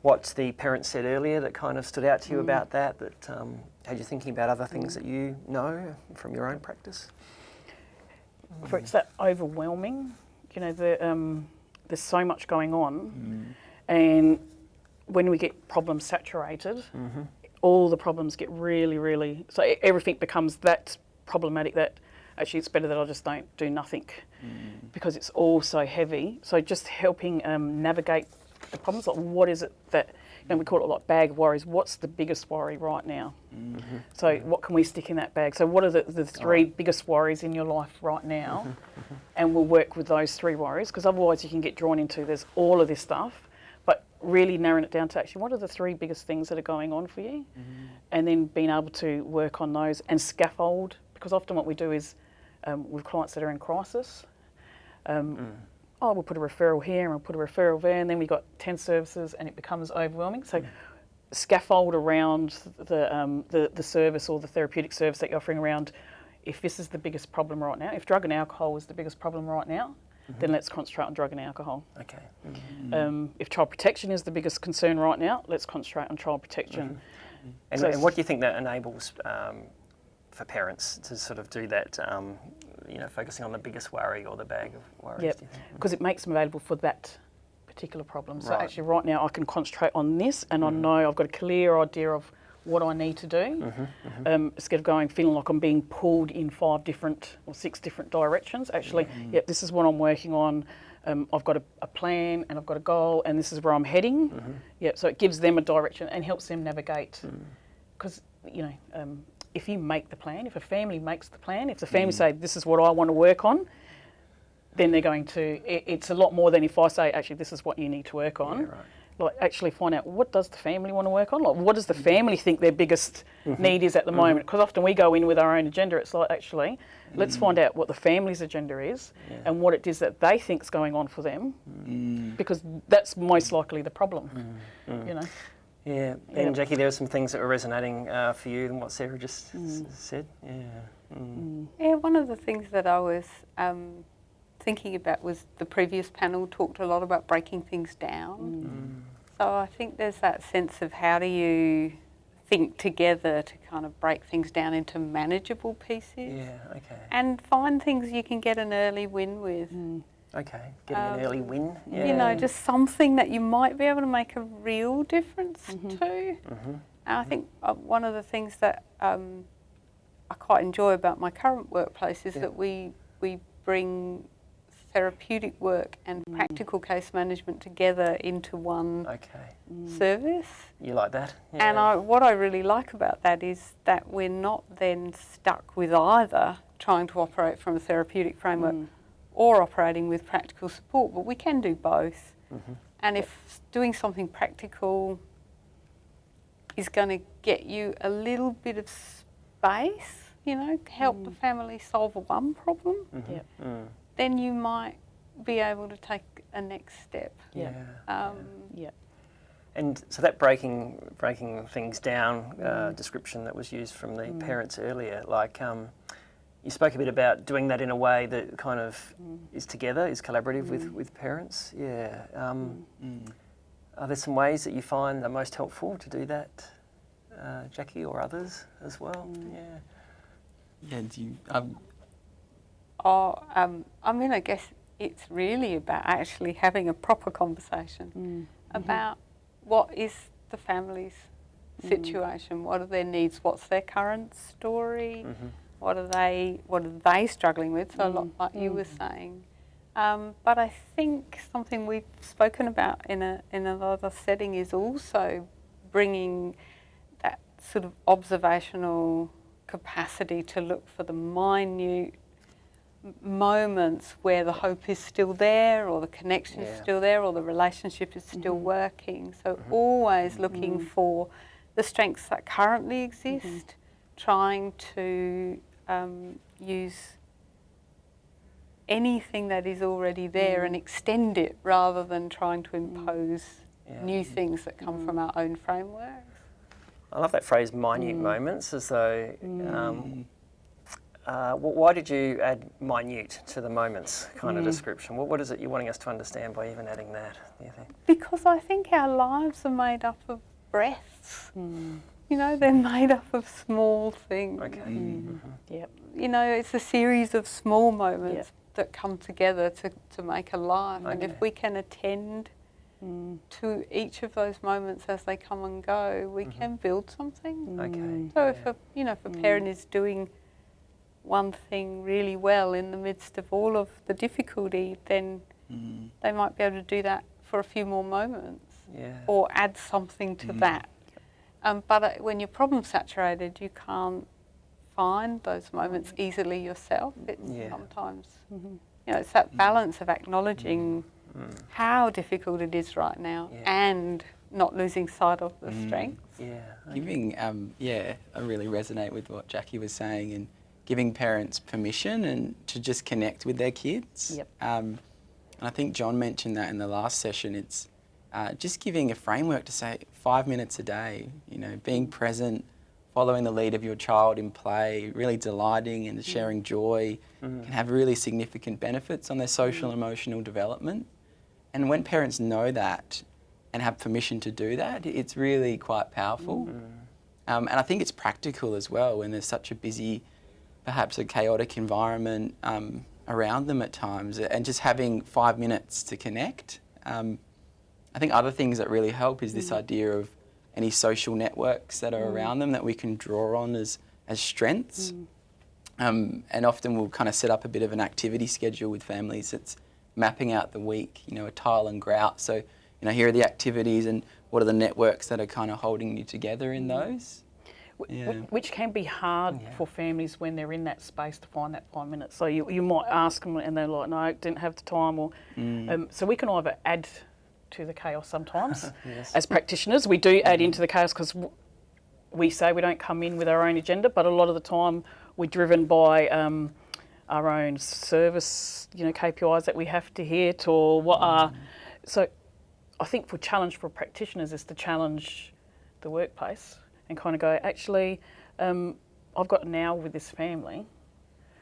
what the parents said earlier that kind of stood out to you about that? That um, had you thinking about other things that you know from your own practice?
For it's that overwhelming, you know, the, um, there's so much going on, and when we get problems saturated, all the problems get really, really. So everything becomes that problematic that actually it's better that I just don't do nothing mm. because it's all so heavy. So just helping um, navigate the problems, like what is it that, you know, we call it like bag worries. What's the biggest worry right now? Mm-hmm. So what can we stick in that bag? So what are the, the three biggest worries in your life right now? Mm-hmm. And we'll work with those three worries because otherwise you can get drawn into there's all of this stuff, but really narrowing it down to actually what are the three biggest things that are going on for you? Mm-hmm. And then being able to work on those and scaffold because often what we do is um, with clients that are in crisis, um, oh, we'll put a referral here and we'll put a referral there, and then we've got 10 services and it becomes overwhelming. So, scaffold around the, um, the, the service or the therapeutic service that you're offering around if this is the biggest problem right now, if drug and alcohol is the biggest problem right now, then let's concentrate on drug and alcohol.
Okay.
Um, if child protection is the biggest concern right now, let's concentrate on child protection.
And,
So
and what do you think that enables um, for parents to sort of do that? Um, you know, focusing on the biggest worry or the bag of worries.
Yep,
do you think?
because it makes them available for that particular problem. So
Right.
actually, right now, I can concentrate on this, and I know I've got a clear idea of what I need to do. Um, instead of going feeling like I'm being pulled in five different or six different directions, actually, yep, this is what I'm working on. Um, I've got a, a plan and I've got a goal, and this is where I'm heading. Yep, so it gives them a direction and helps them navigate. Because you know, um, if you make the plan, if a family makes the plan, if the hmm. family say this is what I want to work on, then they're going to. It, it's a lot more than if I say, actually, this is what you need to work on.
Yeah, right.
Like, actually find out what does the family want to work on. Like, what does the mm-hmm. family think their biggest mm-hmm. need is at the mm-hmm. moment? Because often we go in with our own agenda. It's like, actually, let's mm. find out what the family's agenda is and what it is that they think's going on for them, mm. because that's most likely the problem. Mm. You know.
Yeah. And Jackie, there were some things that were resonating uh, for you than what Sarah just s- said. Yeah. Mm.
Yeah, one of the things that I was um, thinking about was the previous panel talked a lot about breaking things down. So I think there's that sense of how do you think together to kind of break things down into manageable pieces
Yeah. Okay.
and find things you can get an early win with.
Okay. Getting an
Um,
early win. Yeah.
You know, just something that you might be able to make a real difference to.
Mm-hmm.
And I think uh, one of the things that um, I quite enjoy about my current workplace is
Yeah.
that we we bring therapeutic work and practical case management together into one
Okay.
service.
You like that?
And I, what I really like about that is that we're not then stuck with either trying to operate from a therapeutic framework or operating with practical support, but we can do both.
Mm-hmm.
And if doing something practical is going to get you a little bit of space, you know, help the family solve one problem,
Yep.
Mm.
then you might be able to take a next step.
Yeah.
Um,
Yeah.
And so that breaking breaking things down uh, description that was used from the parents earlier, like um, you spoke a bit about doing that in a way that kind of is together, is collaborative with, with parents. Yeah. Um, Are there some ways that you find are most helpful to do that, uh, Jackie, or others as well? Yeah.
Yeah, do you, um,
Oh, um, I mean, I guess it's really about actually having a proper conversation about what is the family's situation, what are their needs, what's their current story, what are they what are they struggling with? So a lot mm, like you were mm. saying. Um, but I think something we've spoken about in a in another setting is also bringing that sort of observational capacity to look for the minute moments where the hope is still there or the connection is still there or the relationship is still mm-hmm. working. So mm-hmm. always looking mm-hmm. for the strengths that currently exist, trying to um, use anything that is already there and extend it rather than trying to impose
Yeah.
new things that come from our own frameworks.
I love that phrase, minute
Mm.
moments, as though. Um, uh, why did you add minute to the moments kind
Mm.
of description? What, what is it you're wanting us to understand by even adding that? Do you think?
Because I think our lives are made up of breaths. You know, they're made up of small things.
Okay.
Mm. Mm-hmm. Yep.
You know, it's a series of small moments
Yep.
that come together to, to make a life.
Okay.
And if we can attend mm. to each of those moments as they come and go, we mm-hmm. can build something. Mm.
Okay. Mm.
So if a you know if a parent is doing one thing really well in the midst of all of the difficulty, then
Mm.
they might be able to do that for a few more moments
Yeah.
or add something to that. Um, but uh, when you're problem saturated, you can't find those moments easily yourself. It's
Yeah.
sometimes you know it's that balance of acknowledging how difficult it is right now
Yeah.
and not losing sight of the strengths.
Yeah.
Giving, um, yeah, I really resonate with what Jackie was saying, and giving parents permission and to just connect with their kids.
Yep.
Um, and I think John mentioned that in the last session. It's uh, just giving a framework to say five minutes a day. You know, being present, following the lead of your child in play, really delighting and sharing joy, can have really significant benefits on their social and emotional development. And when parents know that and have permission to do that, it's really quite powerful. Um, and I think it's practical as well when there's such a busy, perhaps a chaotic environment um, around them at times, and just having five minutes to connect. Um, I think other things that really help is this mm. idea of any social networks that are mm. around them that we can draw on as, as strengths. Mm. Um, and often we'll kind of set up a bit of an activity schedule with families that's mapping out the week, you know, a tile and grout. So, you know, here are the activities and what are the networks that are kind of holding you together in those.
Wh- wh-
Yeah.
Which can be hard for families when they're in that space to find that five minutes. So you, you might ask them and they're like, no, didn't have the time. Or um, So we can either add to the chaos sometimes. As practitioners, we do add into the chaos because we say we don't come in with our own agenda, but a lot of the time we're driven by um, our own service, you know, KPIs that we have to hit or what are. So I think for challenge for practitioners is to challenge the workplace and kind of go, actually, um, I've got an hour with this family.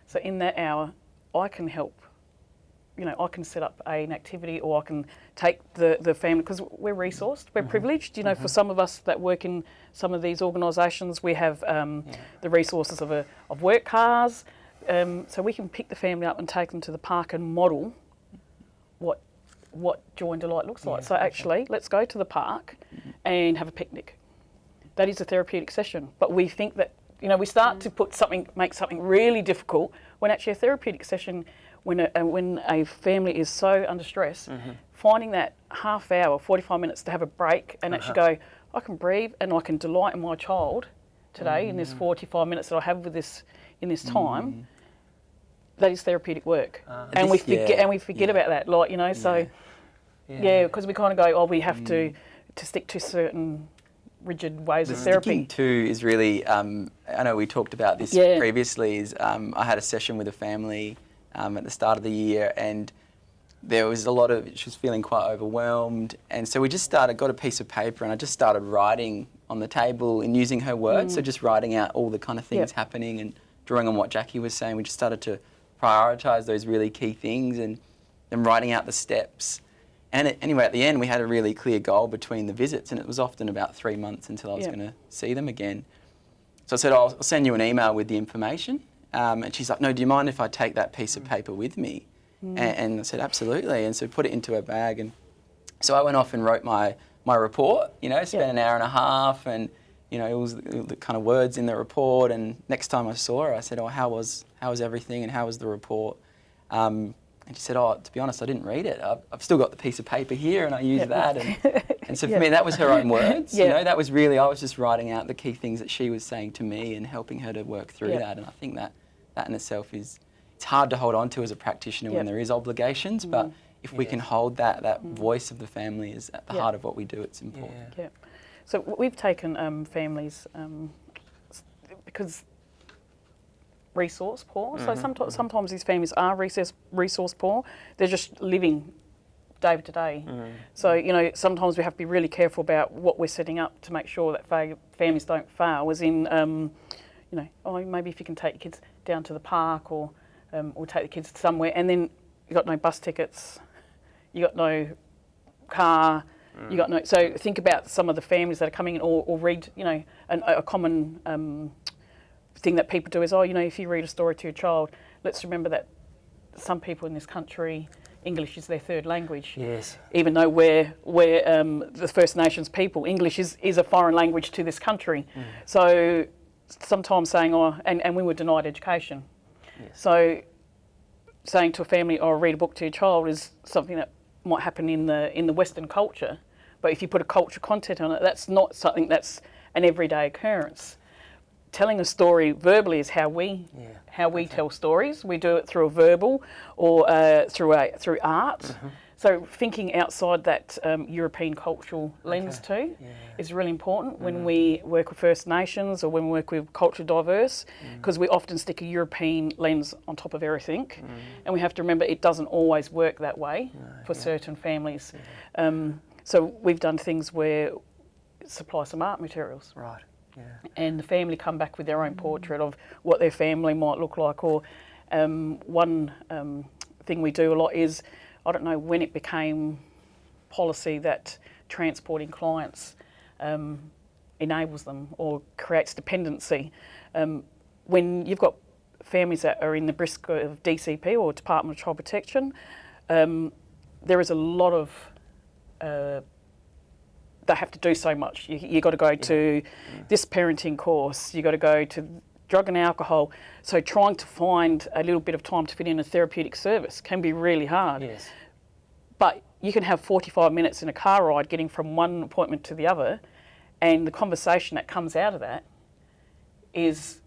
So in that hour, I can help. You know, I can set up an activity or I can take the, the family, because we're resourced, we're privileged. You know, for some of us that work in some of these organisations, we have um, the resources of, a, of work cars. Um, so we can pick the family up and take them to the park and model what what joy and delight looks like. so actually, let's go to the park and have a picnic. That is a therapeutic session. But we think that you know we start to put something, make something really difficult when actually a therapeutic session, when a, uh, when a family is so under stress, finding that half hour, forty five minutes to have a break and actually go, I can breathe and I can delight in my child today in this forty five minutes that I have with this in this time. That is therapeutic work, and we forget
yeah,
and we forget
yeah.
about that. Like you know, so yeah, because we kind of go, oh, we have to to stick to certain rigid ways of
The
therapy.
sticking to is really, um, I know we talked about this
Yeah.
previously, is um, I had a session with a family um, at the start of the year and there was a lot of, she was feeling quite overwhelmed. And so we just started, got a piece of paper and I just started writing on the table and using her words. So just writing out all the kind of things
Yep.
happening and drawing on what Jackie was saying. We just started to prioritise those really key things and then writing out the steps. And it, anyway, at the end, we had a really clear goal between the visits, and it was often about three months until I was
Yeah.
going to see them again. So I said, I'll, I'll send you an email with the information. Um, and she's like, No, do you mind if I take that piece of paper with me? And, and I said, Absolutely. And so put it into her bag. And so I went off and wrote my, my report, you know, spent
Yeah.
an hour and a half, and, you know, it was the, the kind of words in the report. And next time I saw her, I said, Oh, how was, how was everything and how was the report? Um, and she said, "Oh, to be honest, I didn't read it. I've, I've still got the piece of paper here, and I use
Yep.
that." And, and so for
Yeah.
me, that was her own words. You know, that was really I was just writing out the key things that she was saying to me and helping her to work through
Yeah.
that. And I think that that in itself is it's hard to hold on to as a practitioner when there is obligations, but if we can hold that that
Mm.
voice of the family is at the
Yeah.
heart of what we do, it's important.
Yeah.
Yeah. So we've taken um, families um, because resource poor. So sometimes sometimes these families are resource resource poor. They're just living day to day. So you know sometimes we have to be really careful about what we're setting up to make sure that fa- families don't fail. As in, um, you know, oh maybe if you can take your kids down to the park or um, or take the kids somewhere, and then you got no bus tickets, you got no car. You got no. So think about some of the families that are coming in, or, or read. You know, an, a common um, thing that people do is, oh, you know, if you read a story to your child, let's remember that some people in this country, English is their third language.
Yes.
Even though we're, we're um, the First Nations people, English is, is a foreign language to this country. So sometimes saying, oh, and, and we were denied education.
Yes.
So saying to a family, oh, read a book to your child is something that might happen in the, in the Western culture. But if you put a culture content on it, that's not something that's an everyday occurrence telling a story verbally is how we
Yeah.
how we tell stories. We do it through a verbal or uh, through a through art.
Mm-hmm.
So thinking outside that um, European cultural lens too is really important when we work with First Nations or when we work with culture diverse, because we often stick a European lens on top of everything, and we have to remember it doesn't always work that way for certain families. Um, so we've done things where supply some art materials
Right. Yeah.
and the family come back with their own portrait of what their family might look like. Or um, one um, thing we do a lot is, I don't know when it became policy that transporting clients um, enables them or creates dependency. Um, when you've got families that are in the brisk of DCP or Department of Child Protection, um, there is a lot of uh, they have to do so much. You, you got to go to this parenting course. You got to go to drug and alcohol. So trying to find a little bit of time to fit in a therapeutic service can be really hard.
Yes.
But you can have 45 minutes in a car ride getting from one appointment to the other, and the conversation that comes out of that is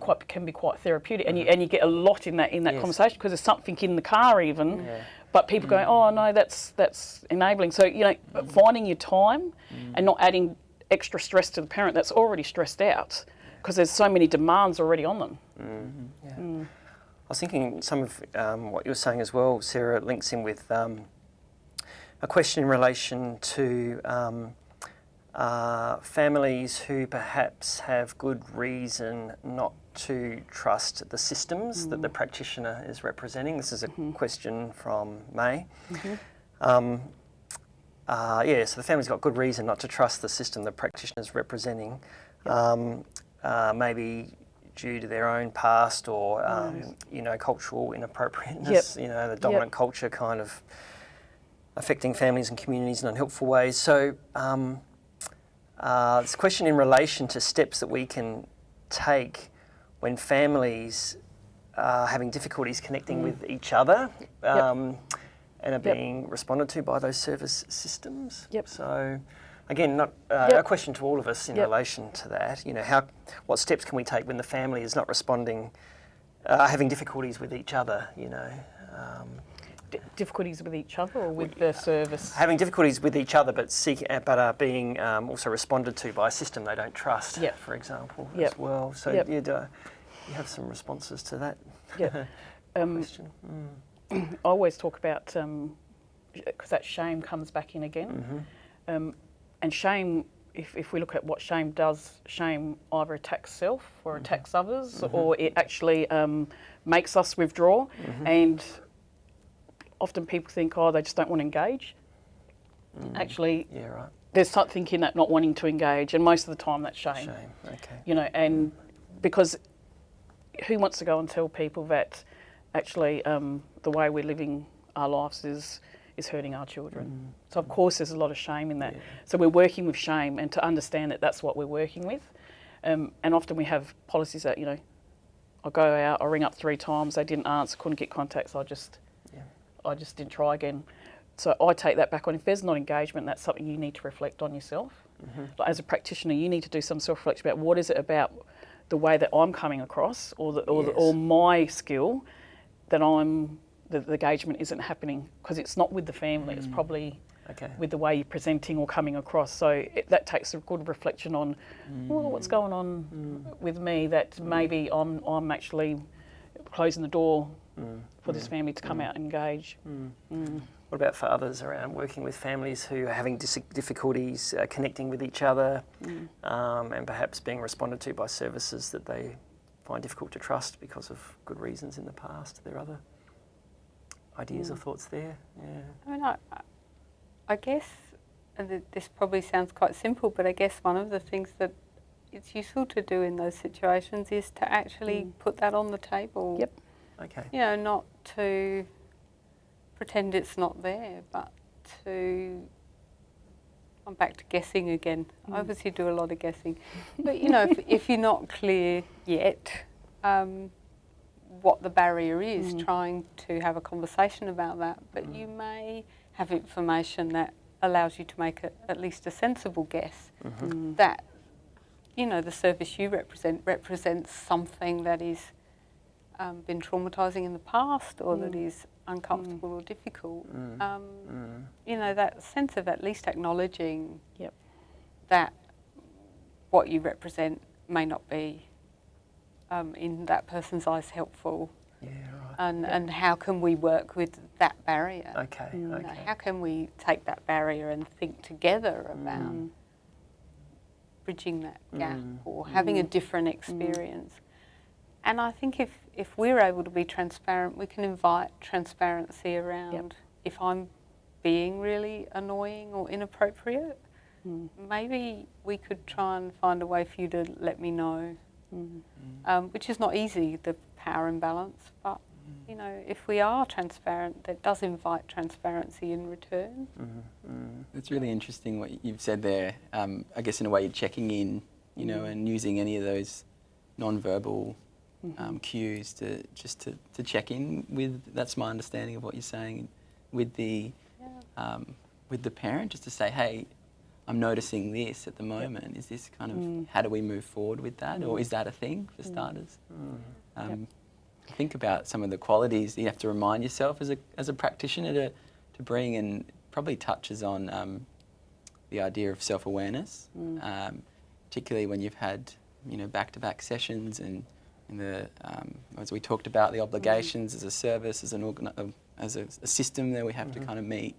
quite can be quite therapeutic, and you mm-hmm. and you get a lot in that in that
Yes.
conversation because there's something in the car even.
Yeah.
But people going, oh no, that's that's enabling. So you know, finding your time and not adding extra stress to the parent that's already stressed out because there's so many demands already on them.
I was thinking some of um, what you were saying as well, Sarah, links in with um, a question in relation to um, uh, families who perhaps have good reason not to trust the systems that the practitioner is representing. This is a question from May. Um, uh, yeah, so the family's got good reason not to trust the system the practitioner's representing, um, uh, maybe due to their own past or um, you know cultural inappropriateness. You know, the dominant culture kind of affecting families and communities in unhelpful ways. So, um, uh, this question in relation to steps that we can take when families are having difficulties connecting with each other um, and are
Yep.
being responded to by those service systems.
Yep.
So, again, not uh,
Yep.
a question to all of us in
Yep.
relation to that. You know, how, what steps can we take when the family is not responding, uh, having difficulties with each other? You know. Um,
difficulties with each other or with the service.
having difficulties with each other, but seek, uh, but are being um, also responded to by a system they don't trust,
Yep.
for example,
Yep.
as well. So
Yep.
you'd, uh, you have some responses to that
Yeah. Um,
question.
I always talk about because that shame comes back in again, um, and shame. If, if we look at what shame does, shame either attacks self or attacks others, or it actually um, makes us withdraw. And often people think, oh, they just don't want to engage. Actually,
Yeah, right.
there's something in that not wanting to engage, and most of the time that's shame
Shame. Okay.
you know, and because who wants to go and tell people that actually um, the way we're living our lives is is hurting our children? So of course there's a lot of shame in that. So we're working with shame, and to understand that that's what we're working with, um, and often we have policies that you know, I go out, I ring up three times, they didn't answer, couldn't get contact, so I just
Yeah.
I just didn't try again. So I take that back on. If there's not engagement, that's something you need to reflect on yourself. Mm-hmm. Like as a practitioner, you need to do some self-reflection about what is it about the way that I'm coming across, or the, or, the, or my skill that I'm the, the engagement isn't happening because it's not with the family. It's mm. probably
Okay.
with the way you're presenting or coming across. So it, that takes a good reflection on well, what's mm. going on mm. with me that maybe I'm I'm actually closing the door for this family to come out and engage. Mm.
What about for others around working with families who are having dis- difficulties uh, connecting with each other um, and perhaps being responded to by services that they find difficult to trust because of good reasons in the past? Are there other ideas or thoughts there? Yeah.
I mean, I, I- I guess, this probably sounds quite simple, but I guess one of the things that it's useful to do in those situations is to actually mm. put that on the table.
Yep.
Okay.
You know, not to pretend it's not there, but to. I'm back to guessing again. I mm. obviously do a lot of guessing. But, you know, if, if you're not clear yet um, what the barrier is, mm. trying to have a conversation about that, but you may have information that allows you to make a, at least a sensible guess mm-hmm. that, you know, the service you represent represents something that is um, been traumatising in the past or that is uncomfortable or difficult. Um, You know, that sense of at least acknowledging
Yep.
that what you represent may not be um, in that person's eyes helpful
Yeah, right.
and, and how can we work with that barrier?
Okay,
You
okay.
how can we take that barrier and think together about bridging that mm. gap or having a mm. different mm. experience? And I think if, if we're able to be transparent, we can invite transparency around if I'm being really annoying or inappropriate, maybe we could try and find a way for you to let me know, um, which is not easy, the power imbalance, but you know, if we are transparent, that does invite transparency in return.
It's really interesting what you've said there. Um, I guess in a way you're checking in, you know, and using any of those non-verbal um, cues to just to, to check in with. That's my understanding of what you're saying with the um, with the parent, just to say, hey, I'm noticing this at the moment. Is this kind of how do we move forward with that, or is that a thing for starters? Um, Think about some of the qualities you have to remind yourself as a as a practitioner to to bring, and probably touches on um, the idea of self awareness, um, particularly when you've had you know back to back sessions and in the um, as we talked about the obligations as a service as an organ- uh, as a, a system that we have to kind of meet.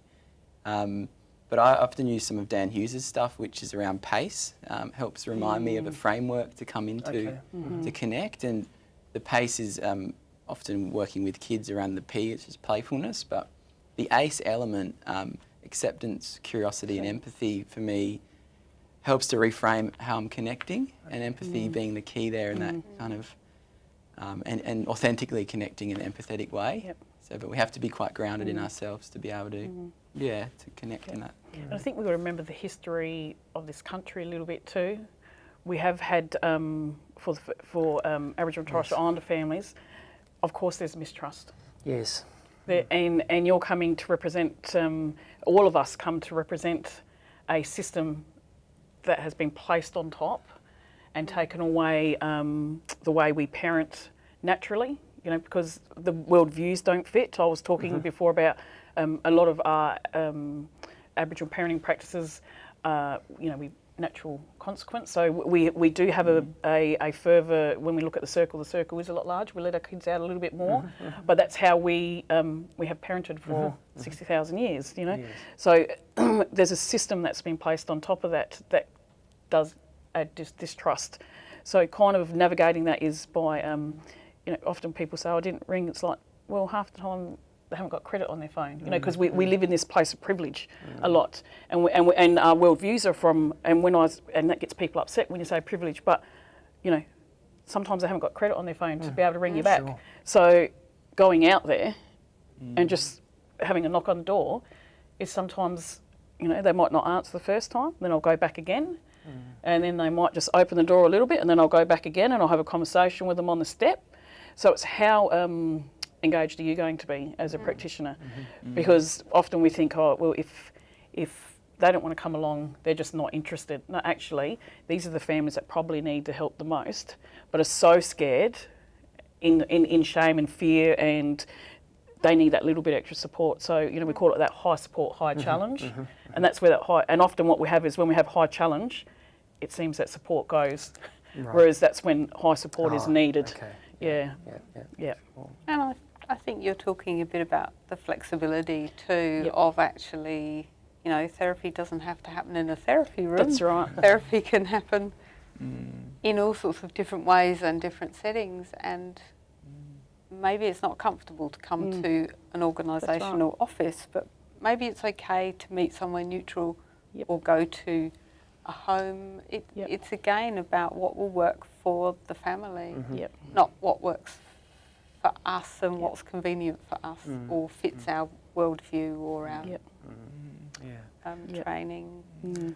Um, but I often use some of Dan Hughes's stuff, which is around pace. Um, helps remind me of a framework to come into
Okay.
to connect. And the pace is um, often working with kids around the P, which is playfulness. But the ACE element, um, acceptance, curiosity, and empathy, for me, helps to reframe how I'm connecting, and empathy being the key there in that kind of um, and, and authentically connecting in an empathetic way.
Yep.
So, but we have to be quite grounded in ourselves to be able to, yeah, to connect in that.
And I think we've got to remember the history of this country a little bit too. We have had, um, for, the, for um, Aboriginal and Torres Strait Islander families, of course, there's mistrust.
Yes.
There, and, and you're coming to represent, um, all of us come to represent a system that has been placed on top and taken away um, the way we parent naturally, you know, because the worldviews don't fit. I was talking before about um, a lot of our um, Aboriginal parenting practices, uh, you know, we natural consequence. So we, we do have a, mm-hmm. a, a further, when we look at the circle, the circle is a lot larger. We let our kids out a little bit more, mm-hmm, mm-hmm. but that's how we, um, we have parented for 60,000 years, you know.
Yes.
So there's a system that's been placed on top of that that does add dis- distrust. So kind of navigating that is by, um, you know, often people say, oh, I didn't ring. It's like, well, half the time they haven't got credit on their phone, you know, mm. because we, we mm. live in this place of privilege mm. a lot, and we, and, we, and our worldviews are from, and when I was, and that gets people upset when you say privilege, but, you know, sometimes they haven't got credit on their phone to be able to ring you back.
Sure.
So going out there and just having a knock on the door is sometimes, you know, they might not answer the first time, then I'll go back again, and then they might just open the door a little bit, and then I'll go back again and I'll have a conversation with them on the step. So it's how um, engaged are you going to be as a mm. practitioner? Mm-hmm. Because often we think, oh, well, if if they don't want to come along, they're just not interested. No, actually, these are the families that probably need the help the most, but are so scared in, in, in shame and fear and they need that little bit extra support. So, you know, we call it that high support, high mm-hmm. challenge. Mm-hmm. And that's where that high, and often what we have is when we have high challenge, it seems that support goes. Whereas that's when high support is
Oh,
needed.
okay.
Yeah,
Yeah, yeah.
yeah.
And I, I think you're talking a bit about the flexibility too
Yep.
of actually, you know, therapy doesn't have to happen in a therapy room.
That's right.
Therapy can happen
Mm.
in all sorts of different ways and different settings, and maybe it's not comfortable to come
Mm.
to an organisational office, but maybe it's okay to meet somewhere neutral
Yep.
or go to a home. It,
Yep.
It's again about what will work for the family.
Yep.
not what works for us and what's convenient for us
Mm.
or fits our worldview or our
Yep.
Mm,
um,
Yep.
training.
Mm.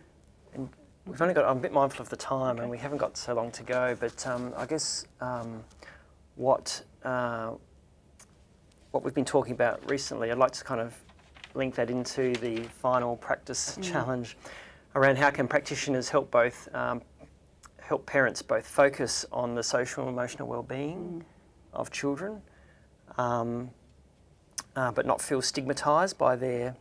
We've only got, I'm a bit mindful of the time and we haven't got so long to go, but um, I guess um, what, uh, what we've been talking about recently, I'd like to kind of link that into the final practice challenge around how can practitioners help both, um, help parents both focus on the social and emotional well-being of children, um, uh, but not feel stigmatised by their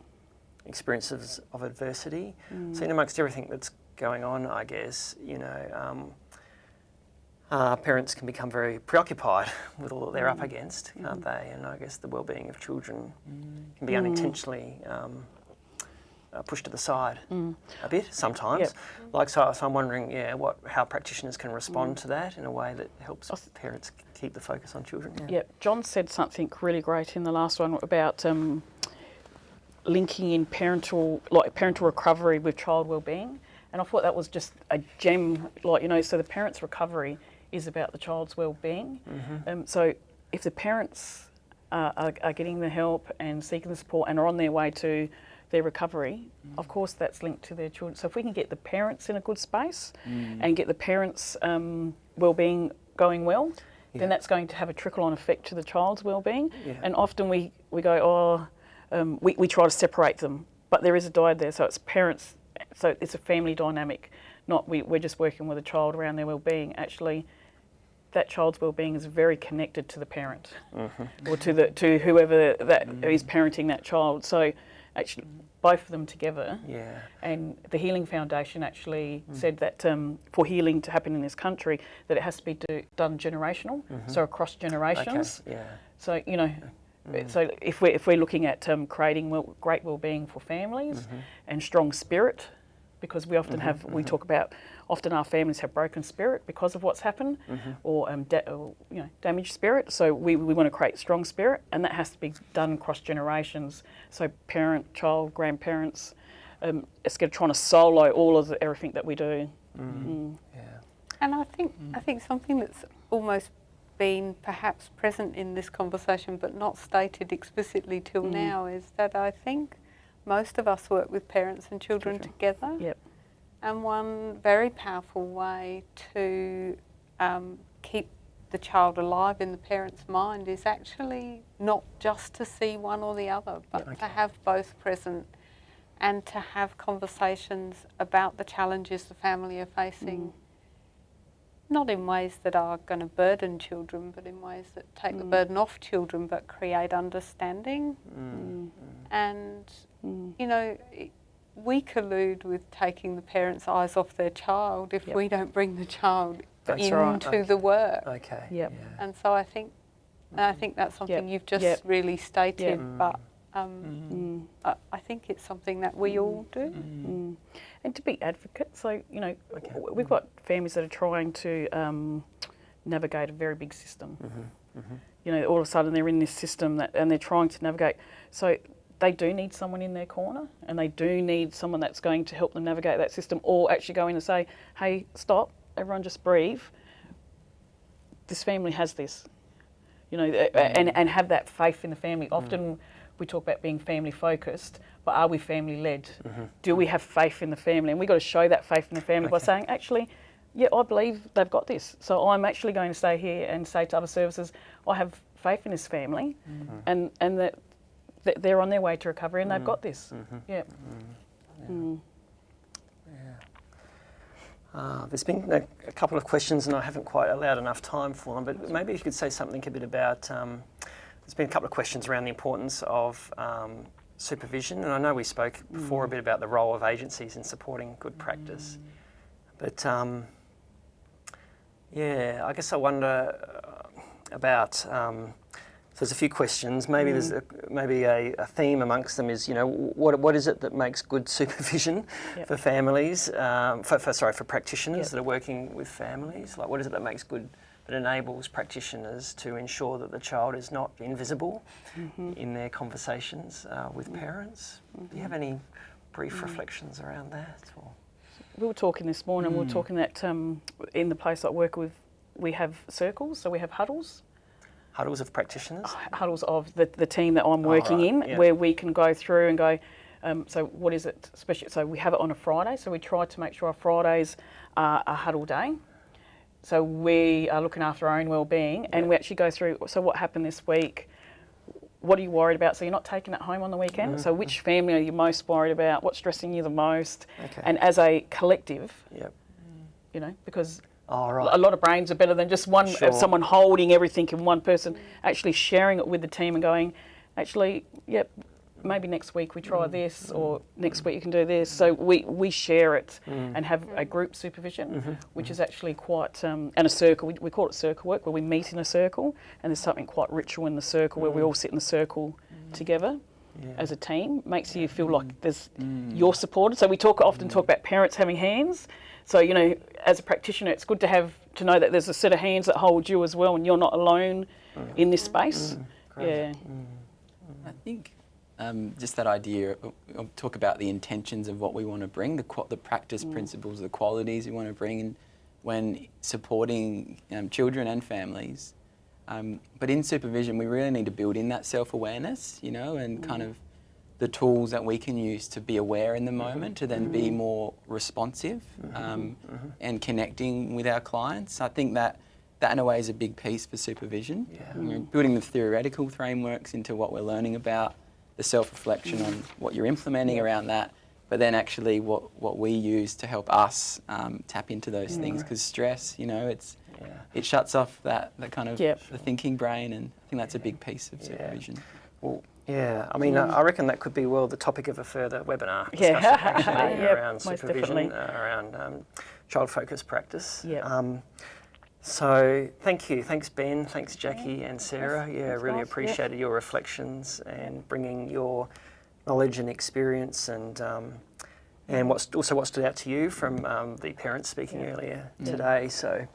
experiences of adversity. So, in amongst everything that's going on, I guess, you know, um, uh, parents can become very preoccupied with all that they're up against, can't they? And I guess the well-being of children can be unintentionally um, uh, pushed to the side a bit sometimes.
Yep.
Like so, so I'm wondering, yeah, what how practitioners can respond to that in a way that helps parents keep the focus on children.
Yep. John said something really great in the last one about um, linking in parental, like parental recovery with child well-being, and I thought that was just a gem. Like you know, so the parents' recovery is about the child's well-being. Um, so if the parents uh, are, are getting the help and seeking the support and are on their way to their recovery, of course that's linked to their children. So if we can get the parents in a good space and get the parents' um, well-being going well,
Yeah.
then that's going to have a trickle-on effect to the child's well-being.
Yeah.
And often we, we go, oh, um, we, we try to separate them, but there is a dyad there, so it's parents, so it's a family dynamic, not we, we're just working with a child around their well-being. Actually, that child's well-being is very connected to the parent or to the to whoever that is parenting that child. So actually, both of them together.
Yeah.
And the Healing Foundation actually hmm. said that um, for healing to happen in this country, that it has to be do, done generational, mm-hmm. so across generations.
Okay. Yeah.
So you know, uh, uh, mm. so if we're if we're looking at um, creating well, great well-being for families mm-hmm. and strong spirit, because we often mm-hmm, have we talk about often our families have broken spirit because of what's happened, or, um, da- or you know damaged spirit. So we we want to create strong spirit, and that has to be done across generations. So parent, child, grandparents. Um, it's going to trying to solo all of the, everything that we do. Mm.
Yeah.
And I think I think something that's almost been perhaps present in this conversation but not stated explicitly till
Mm.
now is that I think most of us work with parents and children
Children.
together.
Yep.
And one very powerful way to um, keep the child alive in the parent's mind is actually not just to see one or the other, but to
okay.
have both present and to have conversations about the challenges the family are facing. Mm. Not in ways that are going to burden children, but in ways that take the mm. burden off children but create understanding. Mm. And, you know, i- we collude with taking the parents' eyes off their child if
Yep.
we don't bring the child
That's
into
right.
the work.
Okay.
Yep.
Yeah.
And so I think, and I think that's something
Yep.
you've just
Yep.
really stated,
Yep.
but um,
Mm.
I, I think it's something that we all do.
Mm. And to be advocates, so you know,
Okay.
we've got families that are trying to um, navigate a very big system. You know, all of a sudden they're in this system that, and they're trying to navigate. So they do need someone in their corner, and they do need someone that's going to help them navigate that system, or actually go in and say, "Hey, stop! Everyone, just breathe. This family has this." You know, a- a- and mm. and have that faith in the family. Mm. Often we talk about being family focused, but are we family led? Mm-hmm. Do we have faith in the family? And we've got to show that faith in the family by saying, actually, yeah, I believe they've got this. So I'm actually going to stay here and say to other services, I have faith in this family mm-hmm. and, and that, that they're on their way to recovery and they've got this. Yeah. Mm.
Uh, there's been a, a couple of questions, and I haven't quite allowed enough time for them. But maybe if you could say something a bit about. Um, there's been a couple of questions around the importance of um, supervision, and I know we spoke before a bit about the role of agencies in supporting good practice. But um, yeah, I guess I wonder uh, about. There's a few questions. Maybe there's a, maybe a, a theme amongst them is you know what what is it that makes good supervision
Yep.
for families? Um, for, for sorry for practitioners
Yep.
that are working with families. Like what is it that makes good that enables practitioners to ensure that the child is not invisible in their conversations uh, with parents? Do you have any brief reflections around that? Or?
we were talking this morning. We were talking that um, in the place I work with, we have circles, so we have huddles,
Huddles of practitioners.
huddles of the, the team that I'm working
right,
in,
yeah.
where we can go through and go. Um, so what is it? Especially, so we have it on a Friday. So we try to make sure our Fridays are a huddle day. So we are looking after our own well-being, and we actually go through. So what happened this week? What are you worried about? So you're not taking it home on the weekend. So which family are you most worried about? What's stressing you the most?
Okay.
And as a collective,
Yep.
you know, because
All right.
a lot of brains are better than just one
Sure.
someone holding everything in one person actually sharing it with the team and going actually yep maybe next week we try mm. this or next week you can do this. So we, we share it mm. and have a group supervision mm-hmm. which mm-hmm. is actually quite um, and a circle. We, we call it circle work where we meet in a circle and there's something quite ritual in the circle where we mm. all sit in the circle together as a team. Makes you feel like there's you're supported so we talk often talk about parents having hands so you know as a practitioner it's good to have to know that there's a set of hands that hold you as well and you're not alone mm. in this space. Mm, mm, yeah.
I think um, just that idea of, of talk about the intentions of what we want to bring, the the practice principles, the qualities we want to bring in when supporting um, children and families. Um, but in supervision, we really need to build in that self awareness, you know, and kind of the tools that we can use to be aware in the mm-hmm. moment, to then be mm-hmm. more responsive mm-hmm. um, and connecting with our clients. I think that that in a way is a big piece for supervision.
Yeah.
You know, building the theoretical frameworks into what we're learning about, the self-reflection on what you're implementing around that, but then actually what, what we use to help us um, tap into those things. Because stress, you know, it's
Yeah.
it shuts off that, that kind of
Yep.
the thinking brain, and I think that's a big piece of
Yeah.
supervision.
Well, yeah, I mean, I I reckon that could be well the topic of a further webinar
Yeah.
actually
Yep,
around supervision, uh, around um, child-focused practice.
Yep.
Um, so thank you, thanks Ben, thanks Jackie and Sarah. Yeah, really
guys. Yep.
appreciated your reflections and bringing your knowledge and experience and um, and what's also what stood out to you from um, the parents speaking earlier today. So.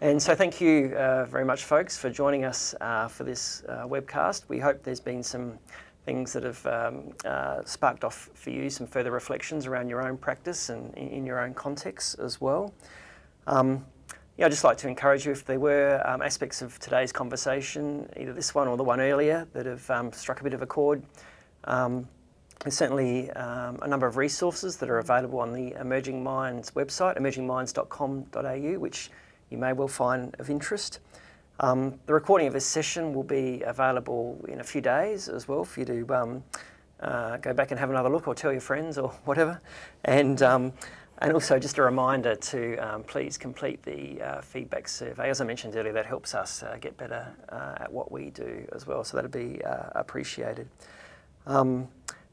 And so, thank you uh, very much, folks, for joining us uh, for this uh, webcast. We hope there's been some things that have um, uh, sparked off for you some further reflections around your own practice and in, in your own context as well. Um, yeah, I'd just like to encourage you if there were um, aspects of today's conversation, either this one or the one earlier, that have um, struck a bit of a chord. Um, there's certainly um, a number of resources that are available on the Emerging Minds website, emergingminds.com.au, which you may well find of interest. Um, the recording of this session will be available in a few days as well for you to um, uh, go back and have another look or tell your friends or whatever. And, um, and also just a reminder to um, please complete the uh, feedback survey. As I mentioned earlier, that helps us uh, get better uh, at what we do as well, so that'd be uh, appreciated. Um,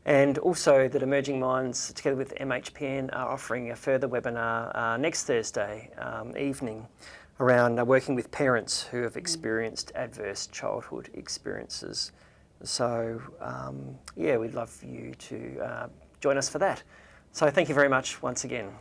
and also that Emerging Minds, together with MHPN, are offering a further webinar uh, next Thursday um, evening around uh, working with parents who have experienced adverse childhood experiences. So, um, yeah, we'd love for you to uh, join us for that. So, thank you very much once again.